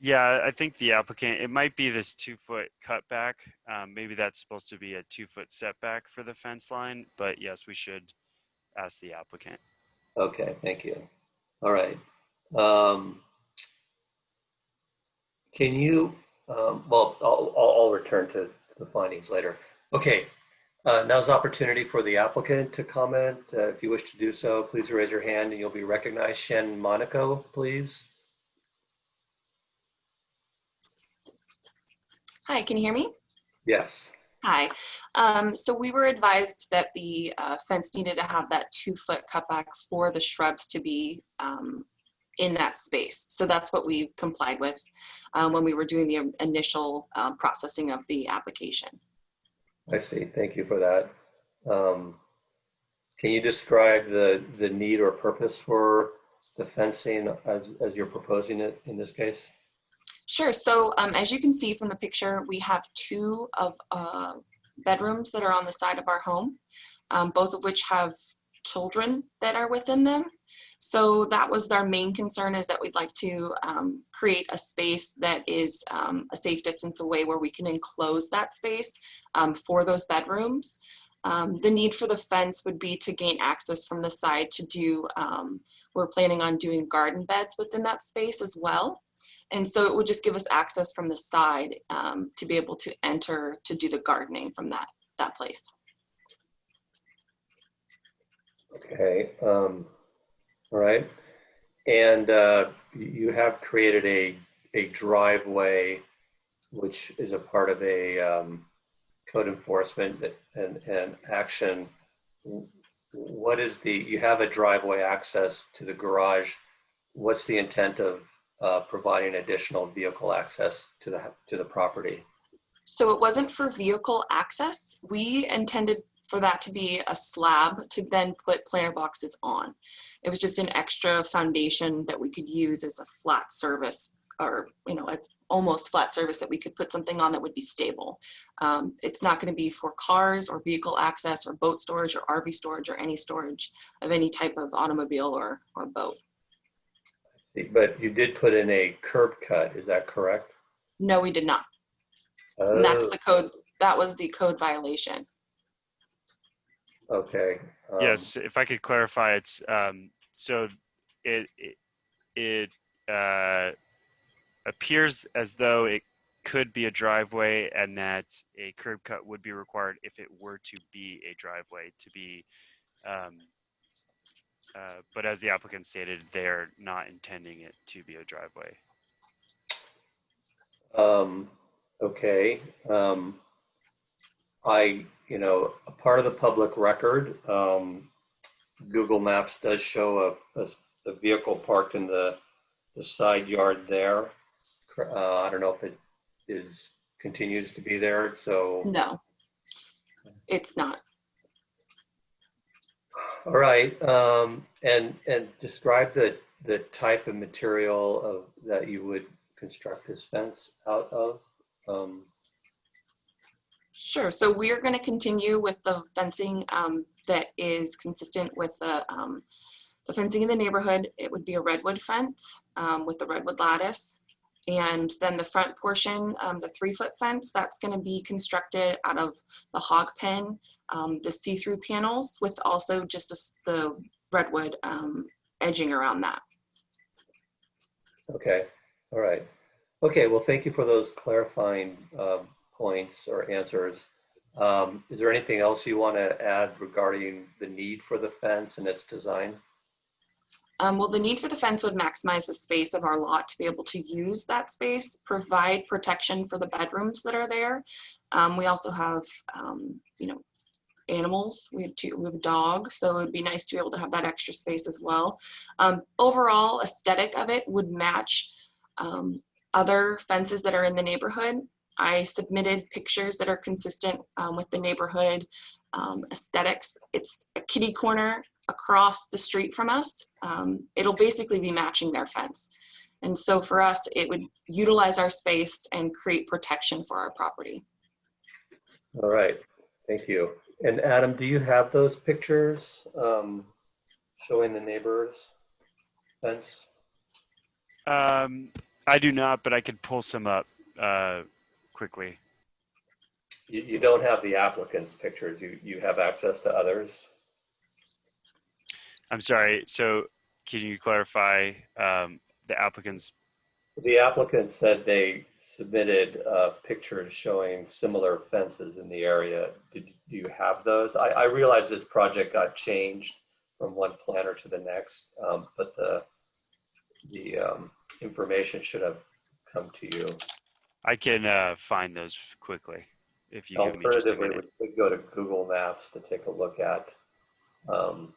Yeah, I think the applicant, it might be this two foot cutback. Um, maybe that's supposed to be a two foot setback for the fence line, but yes, we should ask the applicant. Okay, thank you. All right. Um, can you, um, well, I'll, I'll, I'll return to the findings later. Okay, uh, now's the opportunity for the applicant to comment. Uh, if you wish to do so, please raise your hand and you'll be recognized. Shen Monaco, please. Hi, can you hear me? Yes. Hi. Um, so we were advised that the uh, fence needed to have that two foot cutback for the shrubs to be um, in that space. So that's what we've complied with um, when we were doing the initial um, processing of the application. I see. Thank you for that. Um, can you describe the, the need or purpose for the fencing as, as you're proposing it in this case? Sure. So um, as you can see from the picture, we have two of uh, bedrooms that are on the side of our home, um, both of which have children that are within them. So that was our main concern is that we'd like to um, create a space that is um, a safe distance away where we can enclose that space um, for those bedrooms. Um, the need for the fence would be to gain access from the side to do, um, we're planning on doing garden beds within that space as well. And so it would just give us access from the side um, to be able to enter to do the gardening from that, that place. Okay, um, all right. And, uh, you have created a, a driveway, which is a part of a, um, code enforcement and, and action. What is the, you have a driveway access to the garage. What's the intent of, uh, providing additional vehicle access to the, to the property? So it wasn't for vehicle access. We intended for that to be a slab to then put planter boxes on. It was just an extra foundation that we could use as a flat service or, you know, a almost flat service that we could put something on that would be stable. Um, it's not going to be for cars or vehicle access or boat storage or RV storage or any storage of any type of automobile or, or boat. See, But you did put in a curb cut, is that correct? No, we did not. And that's Oh, the code, that was the code violation. Okay. um, Yes, if I could clarify, it's, um, so it, it, it, uh, appears as though it could be a driveway and that a curb cut would be required if it were to be a driveway to be, um, uh, but as the applicant stated, they're not intending it to be a driveway. Um, okay, um, I, you know, a part of the public record, um, Google Maps does show a, a, a vehicle parked in the, the side yard there. Uh, I don't know if it is, continues to be there, so, No, it's not. All right, um, and, and describe the, the type of material of, that you would construct this fence out of. Um, Sure. So we are going to continue with the fencing um, that is consistent with the, um, the fencing in the neighborhood. It would be a redwood fence um, with the redwood lattice. And then the front portion, um, the three foot fence, that's going to be constructed out of the hog pen, um, the see-through panels with also just a the redwood um, edging around that. Okay, all right. Okay, well, thank you for those clarifying um, points or answers. Um, Is there anything else you want to add regarding the need for the fence and its design? Um, well, the need for the fence would maximize the space of our lot to be able to use that space, provide protection for the bedrooms that are there. Um, we also have, um, you know, animals. We have two, we have a dog, so it would be nice to be able to have that extra space as well. Um, overall aesthetic of it would match um, other fences that are in the neighborhood. I submitted pictures that are consistent um, with the neighborhood um, aesthetics. It's a kitty corner across the street from us. Um, it'll basically be matching their fence. And so for us, it would utilize our space and create protection for our property. All right, thank you. And Adam, do you have those pictures um, showing the neighbors fence? Um, I do not, but I could pull some up, uh, quickly. You, you don't have the applicant's pictures, you, you have access to others? I'm sorry, so can you clarify, um, the applicant's, The applicant said they submitted uh, pictures showing similar fences in the area. Did do you have those? I, I realize this project got changed from one planner to the next, um, but the the um, information should have come to you. I can, uh, find those quickly if you give me just a Alternatively, minute. we could go to Google Maps to take a look at um,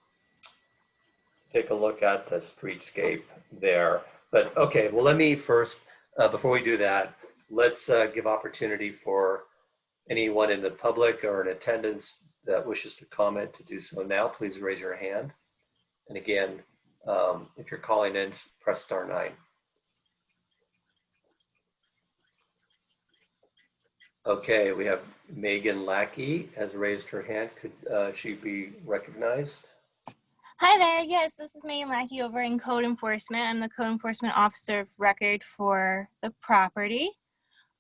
take a look at the streetscape there. But okay, well, let me first, uh, before we do that, let's uh, give opportunity for anyone in the public or in attendance that wishes to comment to do so now. Please raise your hand. And again, um, if you're calling in, press star nine. Okay, we have Megan Lackey has raised her hand. Could uh, she be recognized? Hi there. Yes, this is Megan Lackey over in Code Enforcement. I'm the Code Enforcement Officer of Record for the property.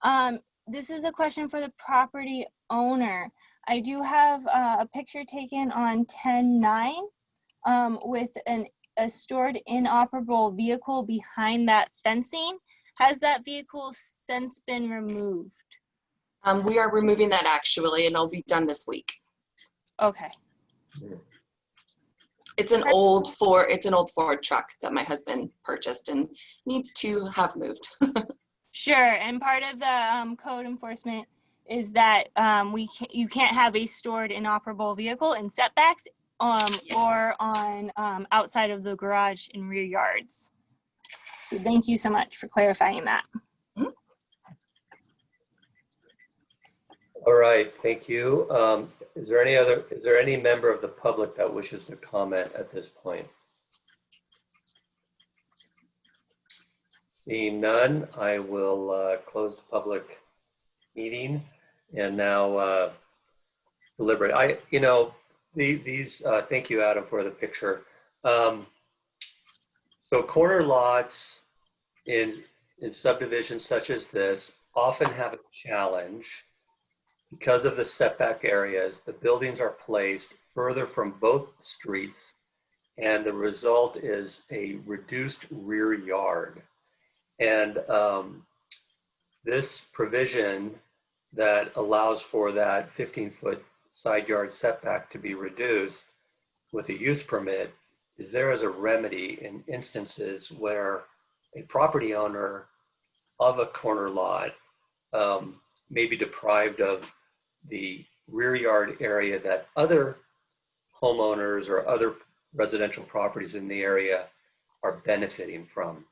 Um, this is a question for the property owner. I do have uh, a picture taken on 10-9 um, with an, a stored inoperable vehicle behind that fencing. Has that vehicle since been removed? Um, we are removing that actually, and it'll be done this week. Okay. It's an old Ford, it's an old Ford truck that my husband purchased and needs to have moved. <laughs> Sure, and part of the um, code enforcement is that um, we ca- you can't have a stored inoperable vehicle in setbacks um, Yes. or on um, outside of the garage in rear yards. So thank you so much for clarifying that. All right, thank you. Um, Is there any other, is there any member of the public that wishes to comment at this point? Seeing none, I will uh, close the public meeting and now uh, deliberate. I, you know, the- these, uh, thank you, Adam, for the picture. Um, So corner lots in, in subdivisions such as this often have a challenge because of the setback areas, the buildings are placed further from both streets, and the result is a reduced rear yard. And um, this provision that allows for that 15-foot side yard setback to be reduced with a use permit is there as a remedy in instances where a property owner of a corner lot um, may be deprived of the rear yard area that other homeowners or other residential properties in the area are benefiting from.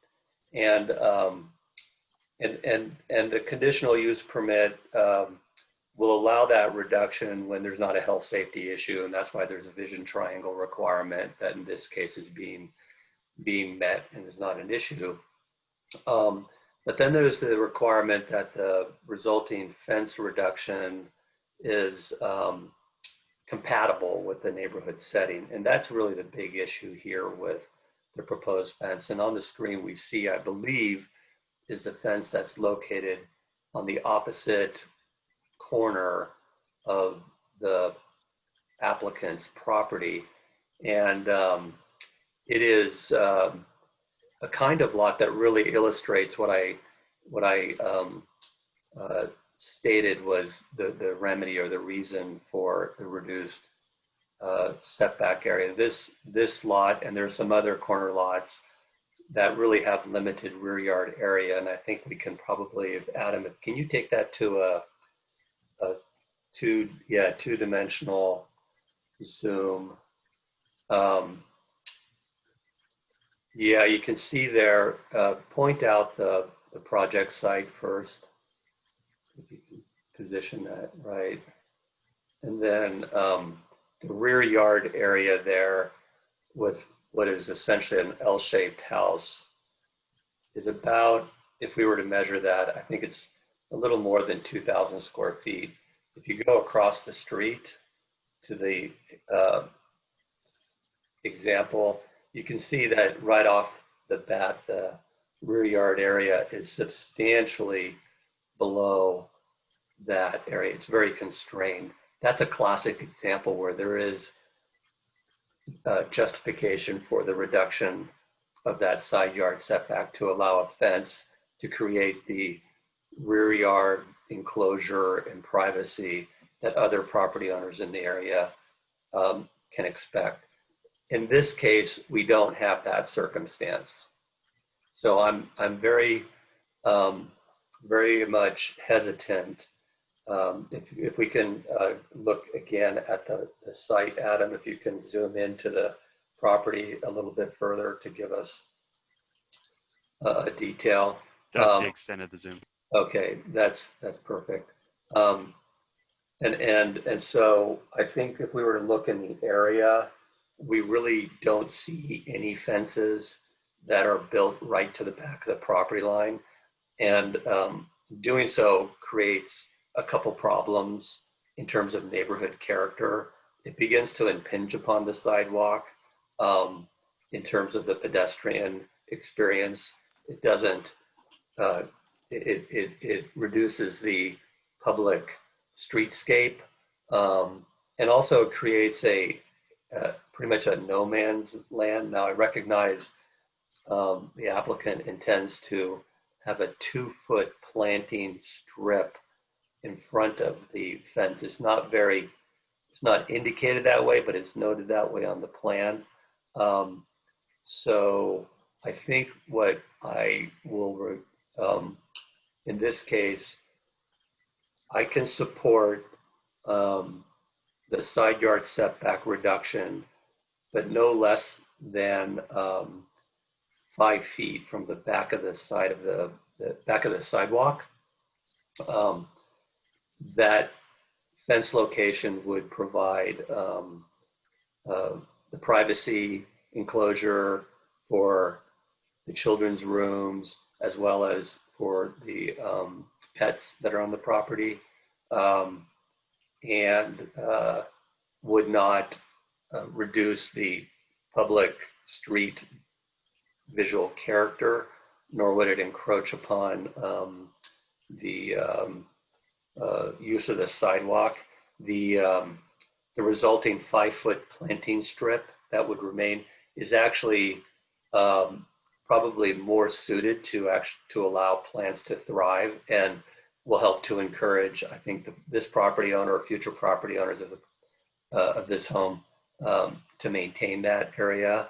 And, um, and, and, and the conditional use permit um, will allow that reduction when there's not a health safety issue. And that's why there's a vision triangle requirement that in this case is being, being met and is not an issue. Um, but then there's the requirement that the resulting fence reduction is um, compatible with the neighborhood setting. And that's really the big issue here with the proposed fence. And on the screen we see, I believe, is the fence that's located on the opposite corner of the applicant's property. And um, it is um, a kind of lot that really illustrates what I, what I um, uh, stated was the, the remedy or the reason for the reduced uh, setback area. This, this lot, and there's some other corner lots that really have limited rear yard area. And I think we can probably, if Adam, if- can you take that to a, a two, yeah, two-dimensional zoom? Um, yeah, you can see there, uh, point out the, the project site first. Position that right. And then um, the rear yard area there with what is essentially an L-shaped house is about, if we were to measure that, I think it's a little more than 2,000 square feet. If you go across the street to the uh, example, you can see that right off the bat, the rear yard area is substantially below that area. It's very constrained. That's a classic example where there is uh, justification for the reduction of that side yard setback to allow a fence to create the rear yard enclosure and privacy that other property owners in the area um, can expect. In this case, we don't have that circumstance. So I'm, I'm very, um, very much hesitant. Um, if, if we can uh, look again at the, the site, Adam, if you can zoom into the property a little bit further to give us uh, a detail. That's Um, the extent of the zoom. Okay, that's, that's perfect. Um, and, and, and so I think if we were to look in the area, we really don't see any fences that are built right to the back of the property line. And um, doing so creates a couple problems in terms of neighborhood character. It begins to impinge upon the sidewalk um, in terms of the pedestrian experience. It doesn't, uh, it, it, it reduces the public streetscape Um, and also creates a, uh, pretty much a no man's land. Now I recognize um, the applicant intends to have a two foot planting strip in front of the fence. It's not very, it's not indicated that way, but it's noted that way on the plan. Um, so I think what I will, um, in this case, I can support um, the side yard setback reduction, but no less than um, five feet from the back of the side of the, the back of the sidewalk. Um, that fence location would provide um, uh, the privacy enclosure for the children's rooms as well as for the um, pets that are on the property um, and uh, would not uh, reduce the public street visual character, nor would it encroach upon um, the um, uh, use of the sidewalk. The, um, the resulting five-foot planting strip that would remain is actually um, probably more suited to actually to allow plants to thrive and will help to encourage, I think, the, this property owner or future property owners of, the, uh, of this home um, to maintain that area.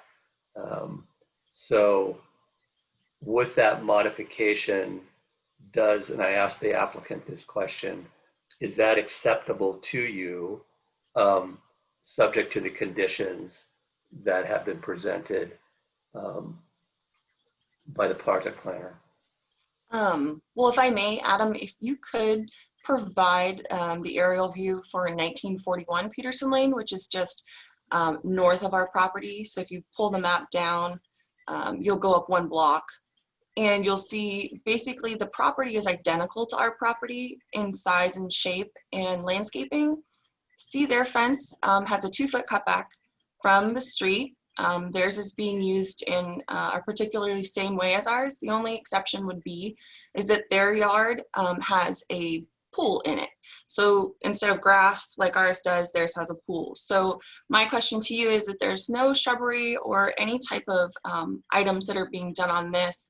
Um, so with that modification, does, and I asked the applicant this question, is that acceptable to you, um, subject to the conditions that have been presented um, by the project planner? Um, well, if I may, Adam, if you could provide um, the aerial view for 1941 Peterson Lane, which is just um, north of our property. So if you pull the map down, um, you'll go up one block and you'll see basically the property is identical to our property in size and shape and landscaping. See their fence um, has a two foot cutback from the street. Um, theirs is being used in uh, a particularly same way as ours. The only exception would be is that their yard um, has a pool in it. So instead of grass like ours does, theirs has a pool. So my question to you is that there's no shrubbery or any type of um, items that are being done on this.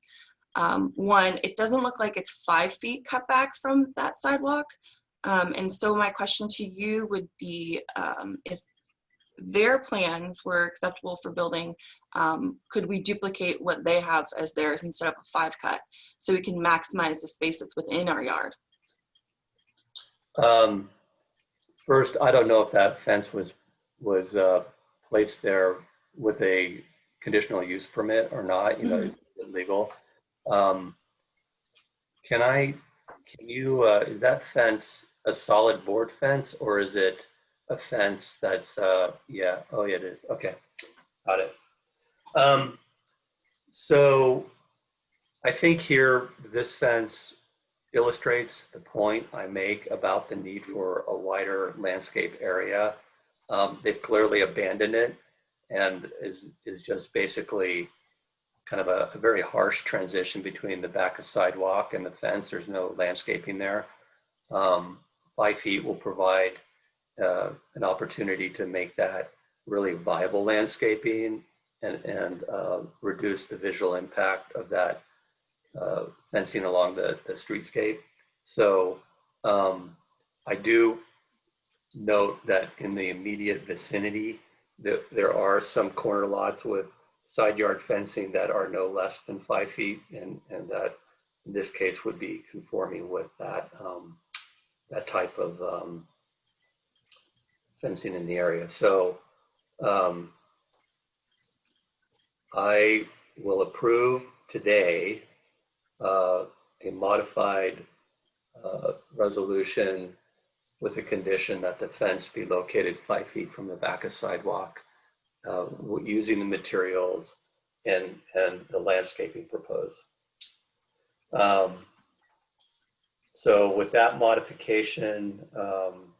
Um, one, it doesn't look like it's five feet cut back from that sidewalk. Um, and so my question to you would be um, if their plans were acceptable for building, um, could we duplicate what they have as theirs instead of a five cut so we can maximize the space that's within our yard? Um, first, I don't know if that fence was, was, uh, placed there with a conditional use permit or not, you know, is it legal. Um, can I, can you, uh, is that fence a solid board fence or is it a fence that's, uh, yeah, oh yeah, it is, okay, got it. Um, so I think here, this fence illustrates the point I make about the need for a wider landscape area. Um, they've clearly abandoned it and is, is just basically kind of a, a, very harsh transition between the back of sidewalk and the fence. There's no landscaping there. Um, five feet will provide uh, an opportunity to make that really viable landscaping and, and uh, reduce the visual impact of that uh, fencing along the, the streetscape. So um, I do note that in the immediate vicinity, that there are some corner lots with side yard fencing that are no less than five feet and, and that in this case would be conforming with that, um, that type of um, fencing in the area. So um, I will approve today uh, a modified uh, resolution with the condition that the fence be located five feet from the back of sidewalk, uh, using the materials and, and the landscaping proposed. Um, so with that modification, um,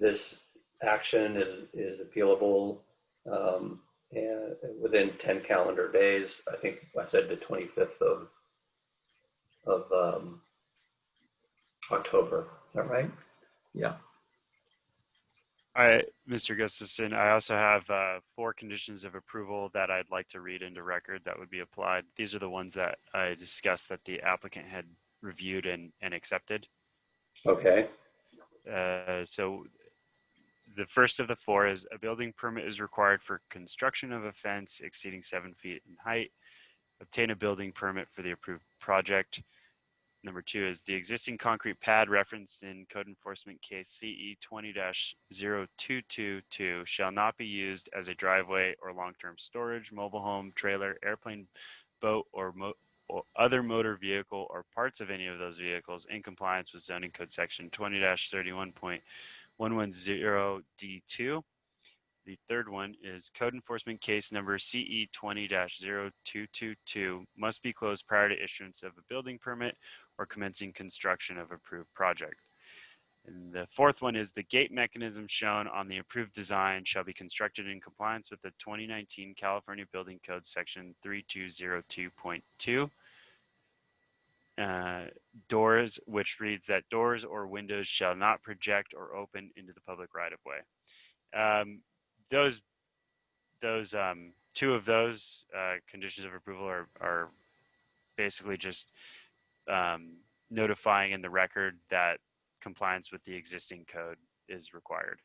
this action is, is appealable um, and within 10 calendar days. I think I said the 25th of of um, October. Is that right? Yeah. I, Mr. Gustafson, I also have uh, four conditions of approval that I'd like to read into record that would be applied. These are the ones that I discussed that the applicant had reviewed and, and accepted. Okay, Uh, so the first of the four is a building permit is required for construction of a fence exceeding seven feet in height. Obtain a building permit for the approved project. Number two is the existing concrete pad referenced in code enforcement case CE twenty 222 shall not be used as a driveway or long-term storage, mobile home, trailer, airplane, boat, or mo- or other motor vehicle or parts of any of those vehicles in compliance with zoning code section 20-31.110D2. The third one is code enforcement case number CE twenty 222 must be closed prior to issuance of a building permit or commencing construction of approved project. And the fourth one is the gate mechanism shown on the approved design shall be constructed in compliance with the 2019 California Building Code Section 3202.2. Uh, doors, which reads that doors or windows shall not project or open into the public right of way. Um, those, those, um, two of those uh, conditions of approval are, are basically just um, notifying in the record that compliance with the existing code is required.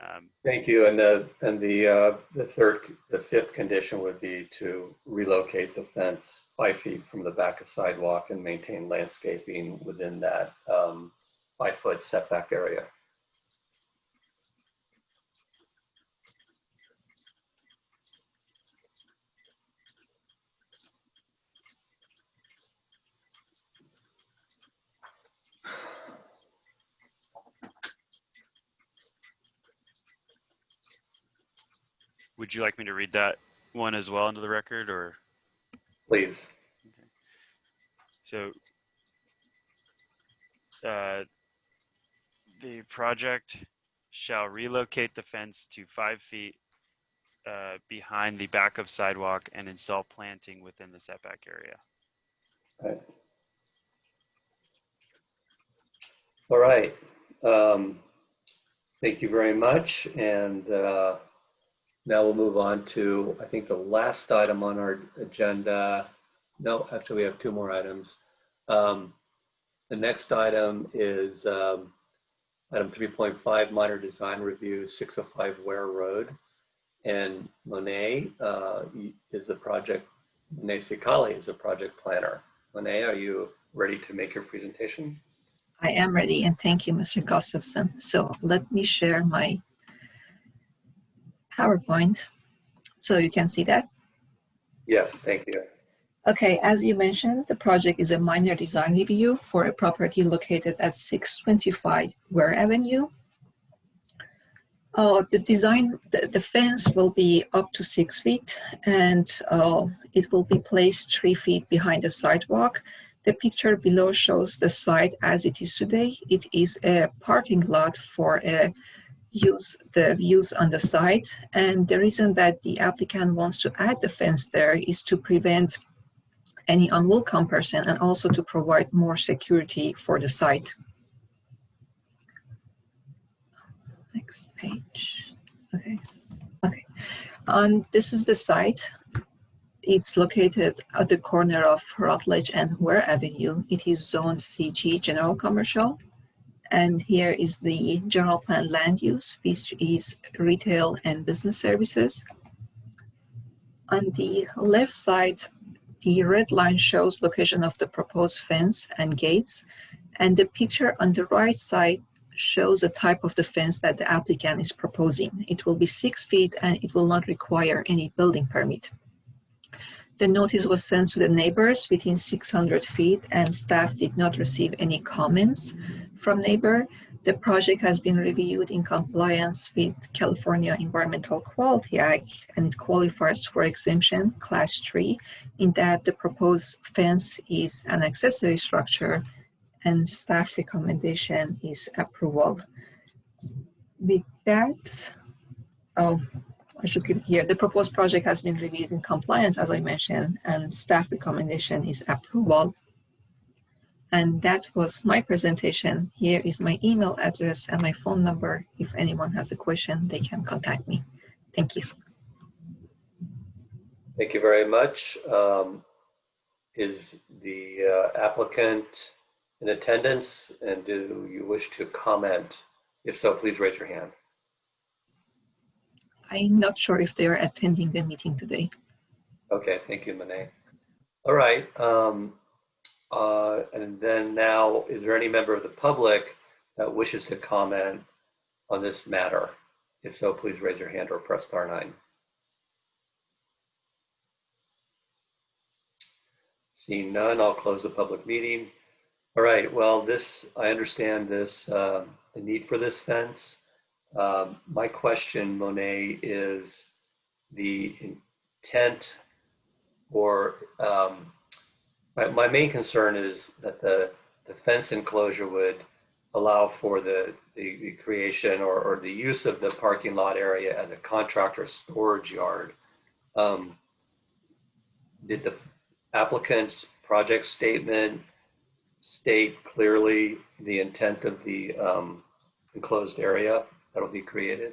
Um, thank you. And the, and the, uh, the third, the fifth condition would be to relocate the fence five feet from the back of sidewalk and maintain landscaping within that um, five-foot setback area. Would you like me to read that one as well into the record or? Please. Okay. So uh, the project shall relocate the fence to five feet uh, behind the back of sidewalk and install planting within the setback area. Right. All right. Um, Thank you very much. And uh, now we'll move on to, I think, the last item on our agenda. No, actually, we have two more items. Um, The next item is um, item 3.5, minor design review, 605 Ware Road. And Monet uh, is the project, Monet Sheikhali is the project planner. Monet, are you ready to make your presentation? I am ready and thank you, Mr. Gustafson. So let me share my PowerPoint so you can see that. Yes, thank you. Okay, as you mentioned, the project is a minor design review for a property located at 625 Ware Avenue. Uh, the design, the, the, fence will be up to six feet and uh, it will be placed three feet behind the sidewalk. The picture below shows the site as it is today. It is a parking lot for a use the use on the site. And the reason that the applicant wants to add the fence there is to prevent any unwelcome person and also to provide more security for the site. Next page. Okay. Okay. And this is the site. It's located at the corner of Rutledge and Ware Avenue. It is zone CG, general commercial. And here is the general plan land use, which is retail and business services. On the left side, the red line shows location of the proposed fence and gates. And the picture on the right side shows the type of the fence that the applicant is proposing. It will be six feet and it will not require any building permit. The notice was sent to the neighbors within 600 feet and staff did not receive any comments from neighbor. The project has been reviewed in compliance with California Environmental Quality Act and it qualifies for exemption class 3 in that the proposed fence is an accessory structure and staff recommendation is approval. With that, oh, I should give here, the proposed project has been reviewed in compliance, as I mentioned, and staff recommendation is approval. And that was my presentation. Here is my email address and my phone number. If anyone has a question, they can contact me. Thank you. Thank you very much. Um, Is the uh, applicant in attendance and do you wish to comment? If so, please raise your hand. I'm not sure if they are attending the meeting today. Okay, thank you, Monet. All right. um, uh, And then now, is there any member of the public that wishes to comment on this matter? If so, please raise your hand or press star nine. Seeing none, I'll close the public meeting. All right, well, this, I understand this, uh, the need for this fence. Um, My question, Monet, is the intent or, um, my, my main concern is that the, the fence enclosure would allow for the, the, the creation or, or the use of the parking lot area as a contractor storage yard. Um, Did the applicant's project statement state clearly the intent of the um, enclosed area that'll be created?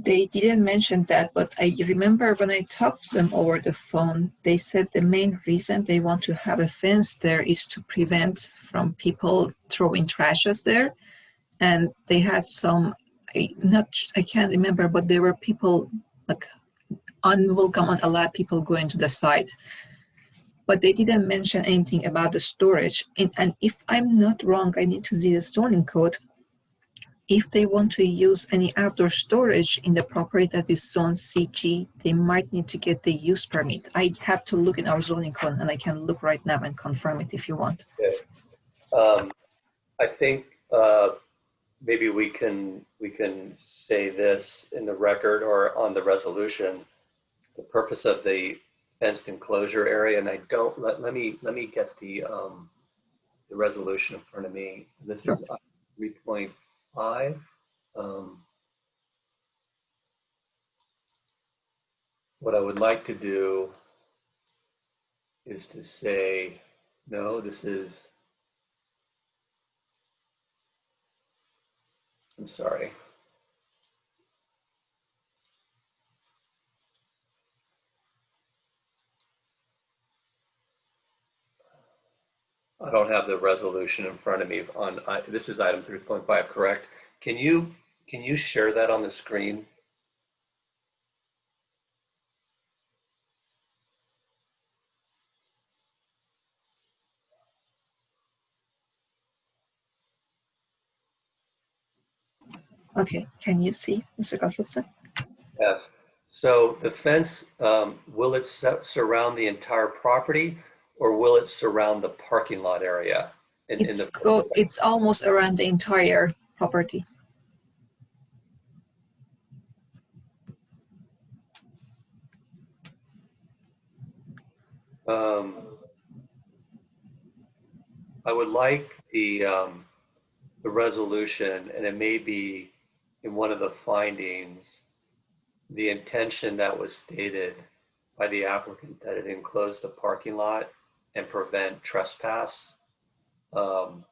They didn't mention that, but I remember when I talked to them over the phone, they said the main reason they want to have a fence there is to prevent from people throwing trashes there. And they had some, I not, I can't remember, but there were people like unwelcome, unallowed people going to the site. But they didn't mention anything about the storage. And, and if I'm not wrong, I need to see the zoning code if they want to use any outdoor storage in the property that is zone CG, they might need to get the use permit. I have to look in our zoning code and I can look right now and confirm it if you want. Um, I think uh, maybe we can, we can say this in the record or on the resolution. The purpose of the fenced enclosure area, and I don't, let, let me, let me get the, um, the resolution in front of me. This is three point five. Um, what I would like to do is to say, no, this is, I'm sorry. I don't have the resolution in front of me on, I- this is item 3.5, correct? Can you, can you share that on the screen? Okay, can you see, Mr. Gustafson? Yes. So the fence, um, will it su- surround the entire property or will it surround the parking lot area? in- in It's the- go, it's almost around the entire property. Um, I would like the, um, the resolution, and it may be in one of the findings, the intention that was stated by the applicant that it enclosed the parking lot and prevent trespass um,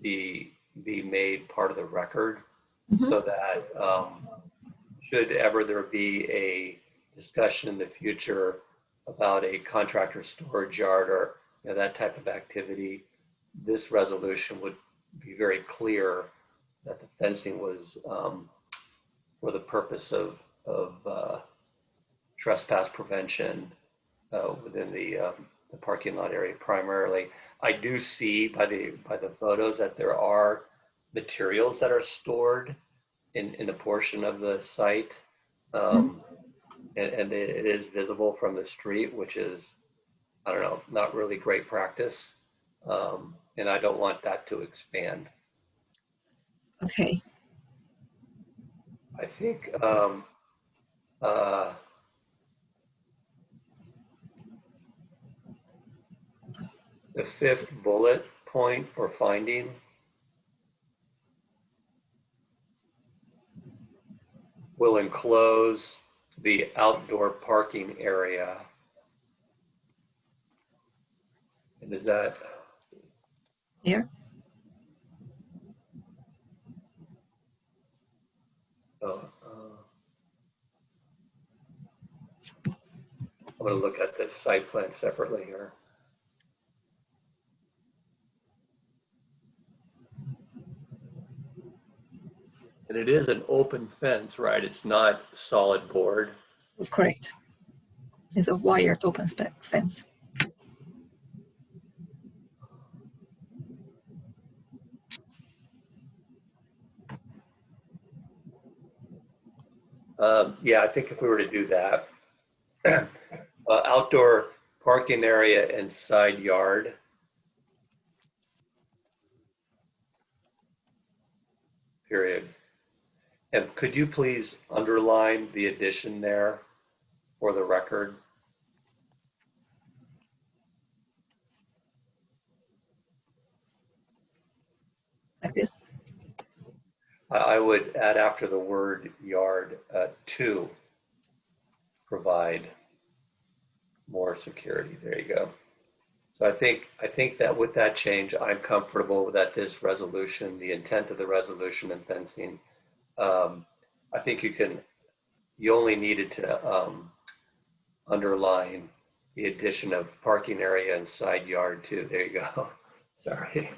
be, be made part of the record Mhm. so that um, should ever there be a discussion in the future about a contractor storage yard or you know, that type of activity, this resolution would be very clear that the fencing was um, for the purpose of, of uh, trespass prevention uh, within the, um, the parking lot area primarily. I do see by the, by the photos that there are materials that are stored in, in a portion of the site. Um, and, and it it is visible from the street, which is, I don't know, not really great practice. Um, and I don't want that to expand. Okay, I think, um, uh, the fifth bullet point or finding will enclose the outdoor parking area. And is that, Here, Oh, uh, I'm gonna look at the site plan separately here. And it is an open fence, right? It's not solid board. correct. It's a wired open spec fence. Um, yeah, I think if we were to do that, <clears throat> uh, outdoor parking area and side yard. Period. And could you please underline the addition there for the record? like this. I would add after the word yard, uh, to provide more security. There you go. So I think, I think that with that change, I'm comfortable that this resolution, the intent of the resolution and fencing, um, I think you can, you only needed to, um, underline the addition of parking area and side yard too. There you go. <laughs> Sorry.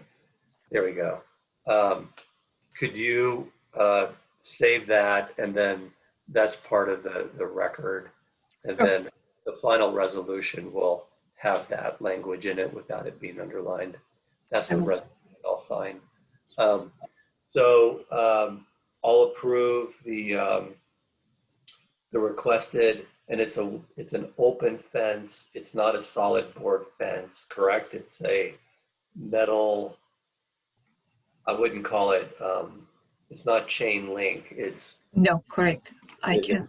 There we go. Um, could you uh, save that and then that's part of the, the record? And Sure. then the final resolution will have that language in it without it being underlined. That's the resolution I'll sign. Um, So um, I'll approve the, um, the requested, and it's a, it's an open fence. It's not a solid board fence, correct? It's a metal, I wouldn't call it, um, it's not chain link. It's, No, correct. I it's a can,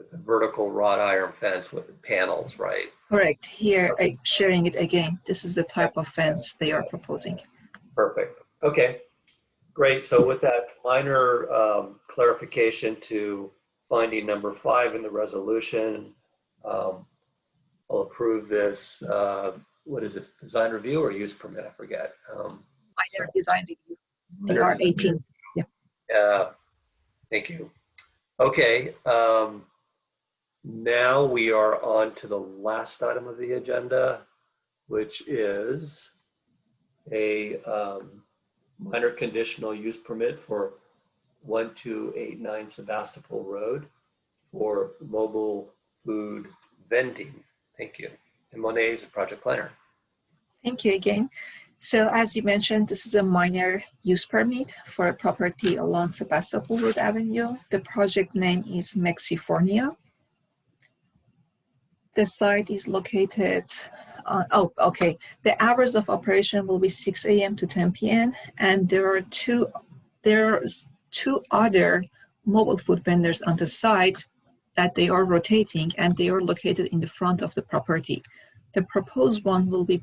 it's a vertical wrought iron fence with panels, right? correct. Here, I sharing it again. This is the type of fence they are proposing. Perfect. Okay, great. So with that minor um, clarification to finding number five in the resolution, um, I'll approve this, uh, what is this, design review or use permit? I forget. Um, Minor design review. They Minor are design 18. Yeah, thank you. Okay, um, now we are on to the last item of the agenda, which is a um, minor conditional use permit for 1289 Sebastopol Road for mobile food vending. Thank you. And Monet is the project planner. Thank you again. So as you mentioned, this is a minor use permit for a property along Sebastopol Road Avenue. The project name is Mexifornia. The site is located, uh, oh, okay. The hours of operation will be 6 a.m. to 10 p.m. And there are two, there's two other mobile food vendors on the site that they are rotating and they are located in the front of the property. The proposed one will be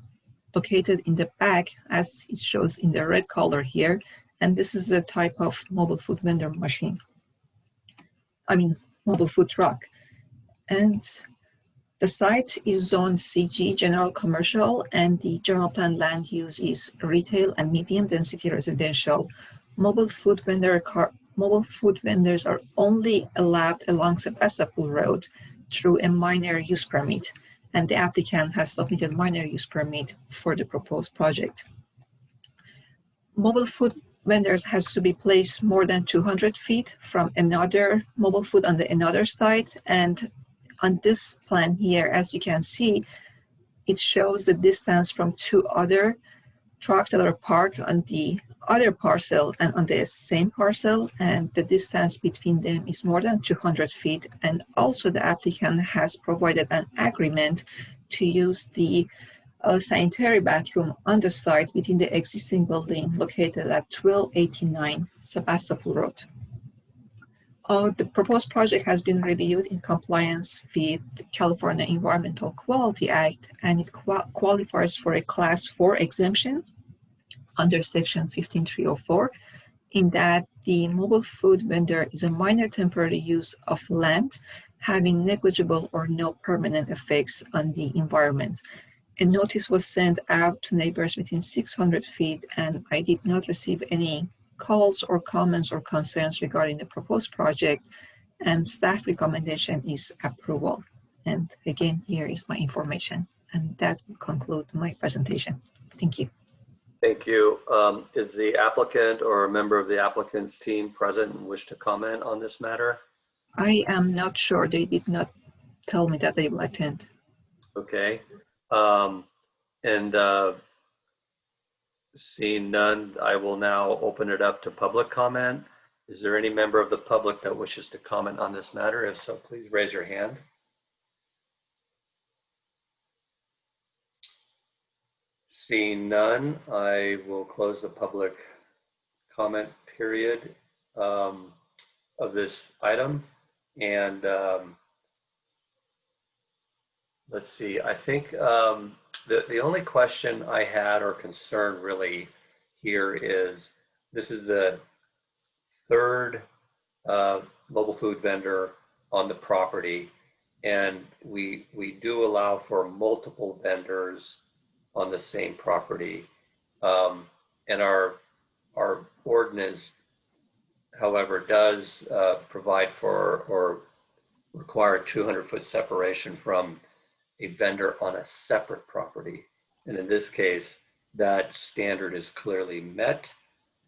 located in the back as it shows in the red color here. And this is a type of mobile food vendor machine. I mean, mobile food truck. And the site is zoned CG, general commercial, and the general plan land use is retail and medium density residential. Mobile food vendor car, mobile food vendors are only allowed along Sebastopol Road through a minor use permit and the applicant has submitted minor use permit for the proposed project. Mobile food vendors has to be placed more than 200 feet from another mobile food on the another site. And on this plan here, as you can see, it shows the distance from two other trucks that are parked on the other parcel and on the same parcel and the distance between them is more than 200 feet and also the applicant has provided an agreement to use the uh, sanitary bathroom on the site within the existing building located at 1289 Sebastopol Road. Uh, the proposed project has been reviewed in compliance with the California Environmental Quality Act and it qua- qualifies for a class 4 exemption under section 15304 in that the mobile food vendor is a minor temporary use of land having negligible or no permanent effects on the environment. a notice was sent out to neighbors within 600 feet and I did not receive any calls or comments or concerns regarding the proposed project and staff recommendation is approval. And again, here is my information and that will conclude my presentation. Thank you. Thank you. Um, Is the applicant or a member of the applicant's team present and wish to comment on this matter? I am not sure. They did not tell me that they will attend. Okay. Um, And uh, seeing none, I will now open it up to public comment. Is there any member of the public that wishes to comment on this matter? If so, please raise your hand. Seeing none, I will close the public comment period um, of this item. And um, let's see, I think um, the, the only question I had or concern really here is, this is the third uh, mobile food vendor on the property. And we, we do allow for multiple vendors on the same property. Um, And our, our ordinance, however, does uh, provide for or require 200-foot separation from a vendor on a separate property. And in this case, that standard is clearly met.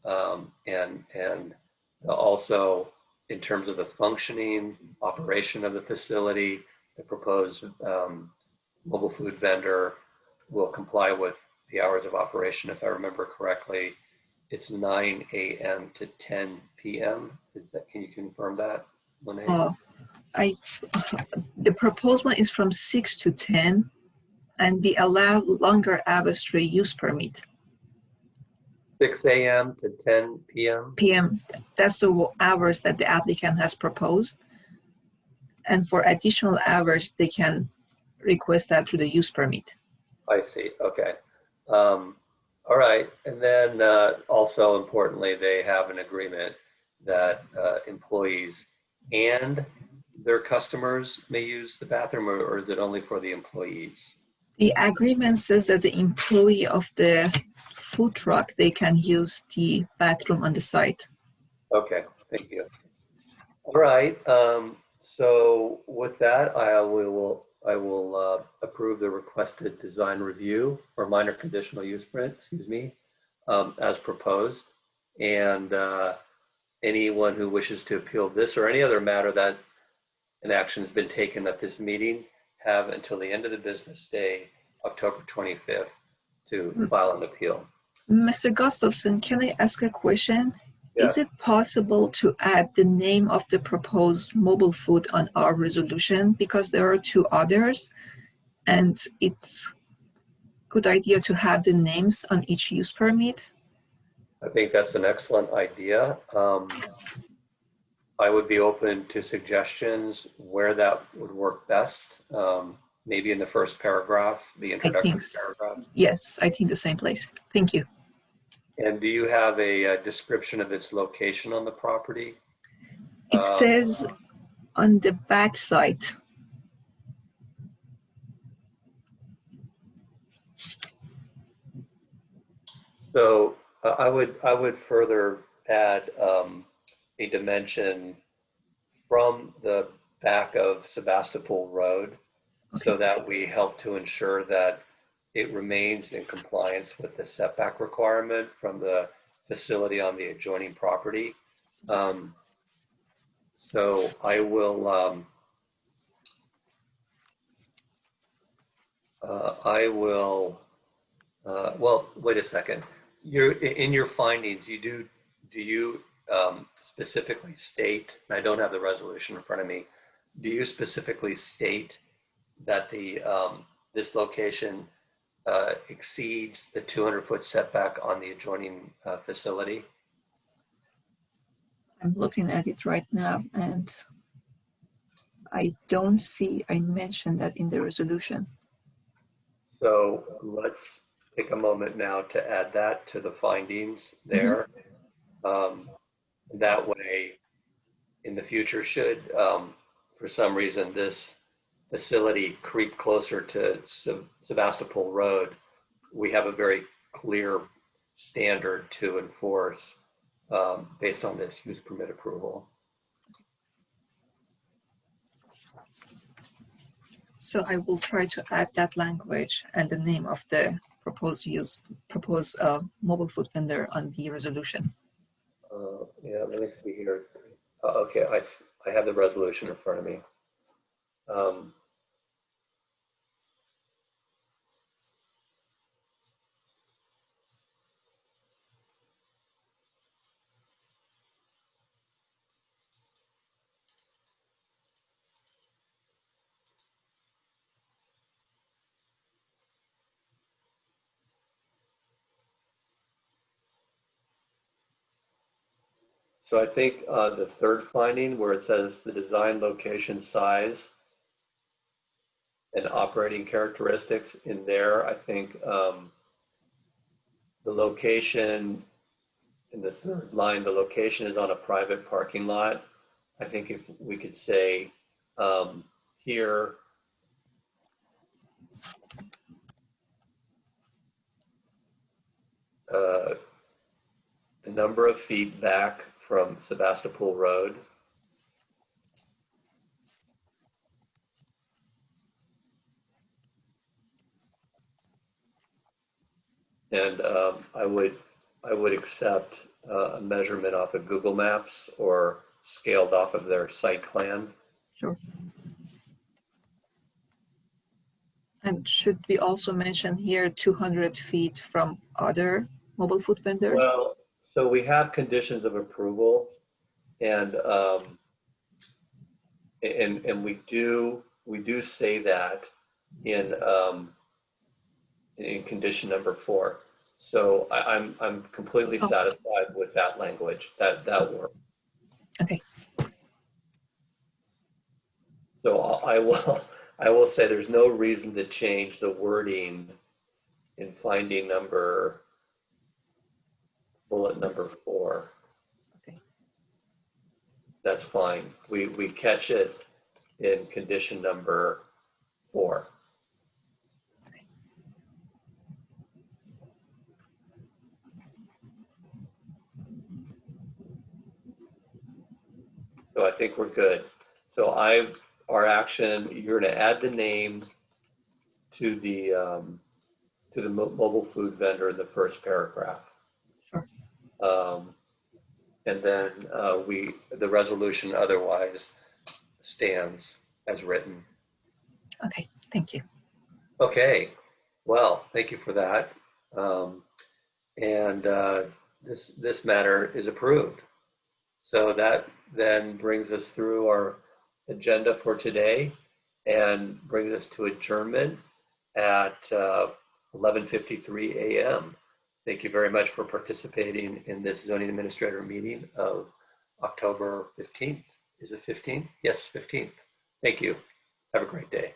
Um, And, and also in terms of the functioning, operation of the facility, the proposed um, mobile food vendor will comply with the hours of operation, if I remember correctly. It's 9 AM to 10 PM. Is that, can you confirm that, Lene? Uh, I, the proposed one is from six to 10 and we allowed longer hours through use permit. 6 AM to 10 PM? PM, that's the hours that the applicant has proposed. And for additional hours, they can request that through the use permit. I see, okay. Um, All right, and then uh, also importantly, they have an agreement that uh, employees and their customers may use the bathroom, or or is it only for the employees? The agreement says that the employee of the food truck, they can use the bathroom on the site. Okay, thank you. All right, um, so with that, I will, I will uh, approve the requested design review or minor conditional use print, excuse me, um, as proposed. And uh, anyone who wishes to appeal this or any other matter that an action has been taken at this meeting have until the end of the business day, October 25th, to file an appeal. Mr. Gustafson, can I ask a question? Yes. Is it possible to add the name of the proposed mobile food on our resolution? Because there are two others and it's good idea to have the names on each use permit. I think that's an excellent idea. Um, I would be open to suggestions where that would work best. Um, maybe in the first paragraph, the introductory think paragraph. Yes, I think the same place. Thank you. And do you have a, uh description of its location on the property? It Um, says on the back side. So uh, I would, I would further add um, a dimension from the back of Sebastopol Road so that we help to ensure that it remains in compliance with the setback requirement from the facility on the adjoining property. Um, So I will, um, uh, I will, uh, well, wait a second. You're, in your findings, you do, do you um, specifically state, and I don't have the resolution in front of me, do you specifically state that the, um, this location uh, exceeds the 200-foot setback on the adjoining uh, facility? I'm looking at it right now and I don't see, I mentioned that in the resolution. So let's take a moment now to add that to the findings there. Um, That way, in the future, should, um, for some reason, this facility creep closer to Se- Sebastopol Road, we have a very clear standard to enforce um, based on this use permit approval. So I will try to add that language and the name of the proposed use, proposed uh, mobile food vendor on the resolution. Uh, yeah, let me see here. Uh, okay, I have the resolution in front of me. Um, So I think uh, the third finding where it says the design, location, size, and operating characteristics in there, I think um, the location in the third line, the location is on a private parking lot. I think if we could say um, here, uh, the number of feet back from Sebastopol Road. And um, I would, I would accept uh, a measurement off of Google Maps or scaled off of their site plan. Sure. And should we also mention here 200 feet from other mobile food vendors? Well, so we have conditions of approval and, um, and, and we do, we do say that in, um, in condition number four. So I, I'm, I'm completely Oh. satisfied with that language, that, that work. Okay. So I I will, <laughs> I will say there's no reason to change the wording in finding number, bullet number four. Okay. That's fine. We, we catch it in condition number four. So I think we're good. So I, our action, you're gonna add the name to the, um, to the mo- mobile food vendor in the first paragraph. Um, and then, uh, we, the resolution otherwise stands as written. Okay, thank you. Okay, well, thank you for that. Um, and uh, this this matter is approved. So that then brings us through our agenda for today and brings us to adjournment at uh, 11:53 a.m. Thank you very much for participating in this zoning administrator meeting of October 15th. Is it 15th? Yes, 15th. Thank you. Have a great day.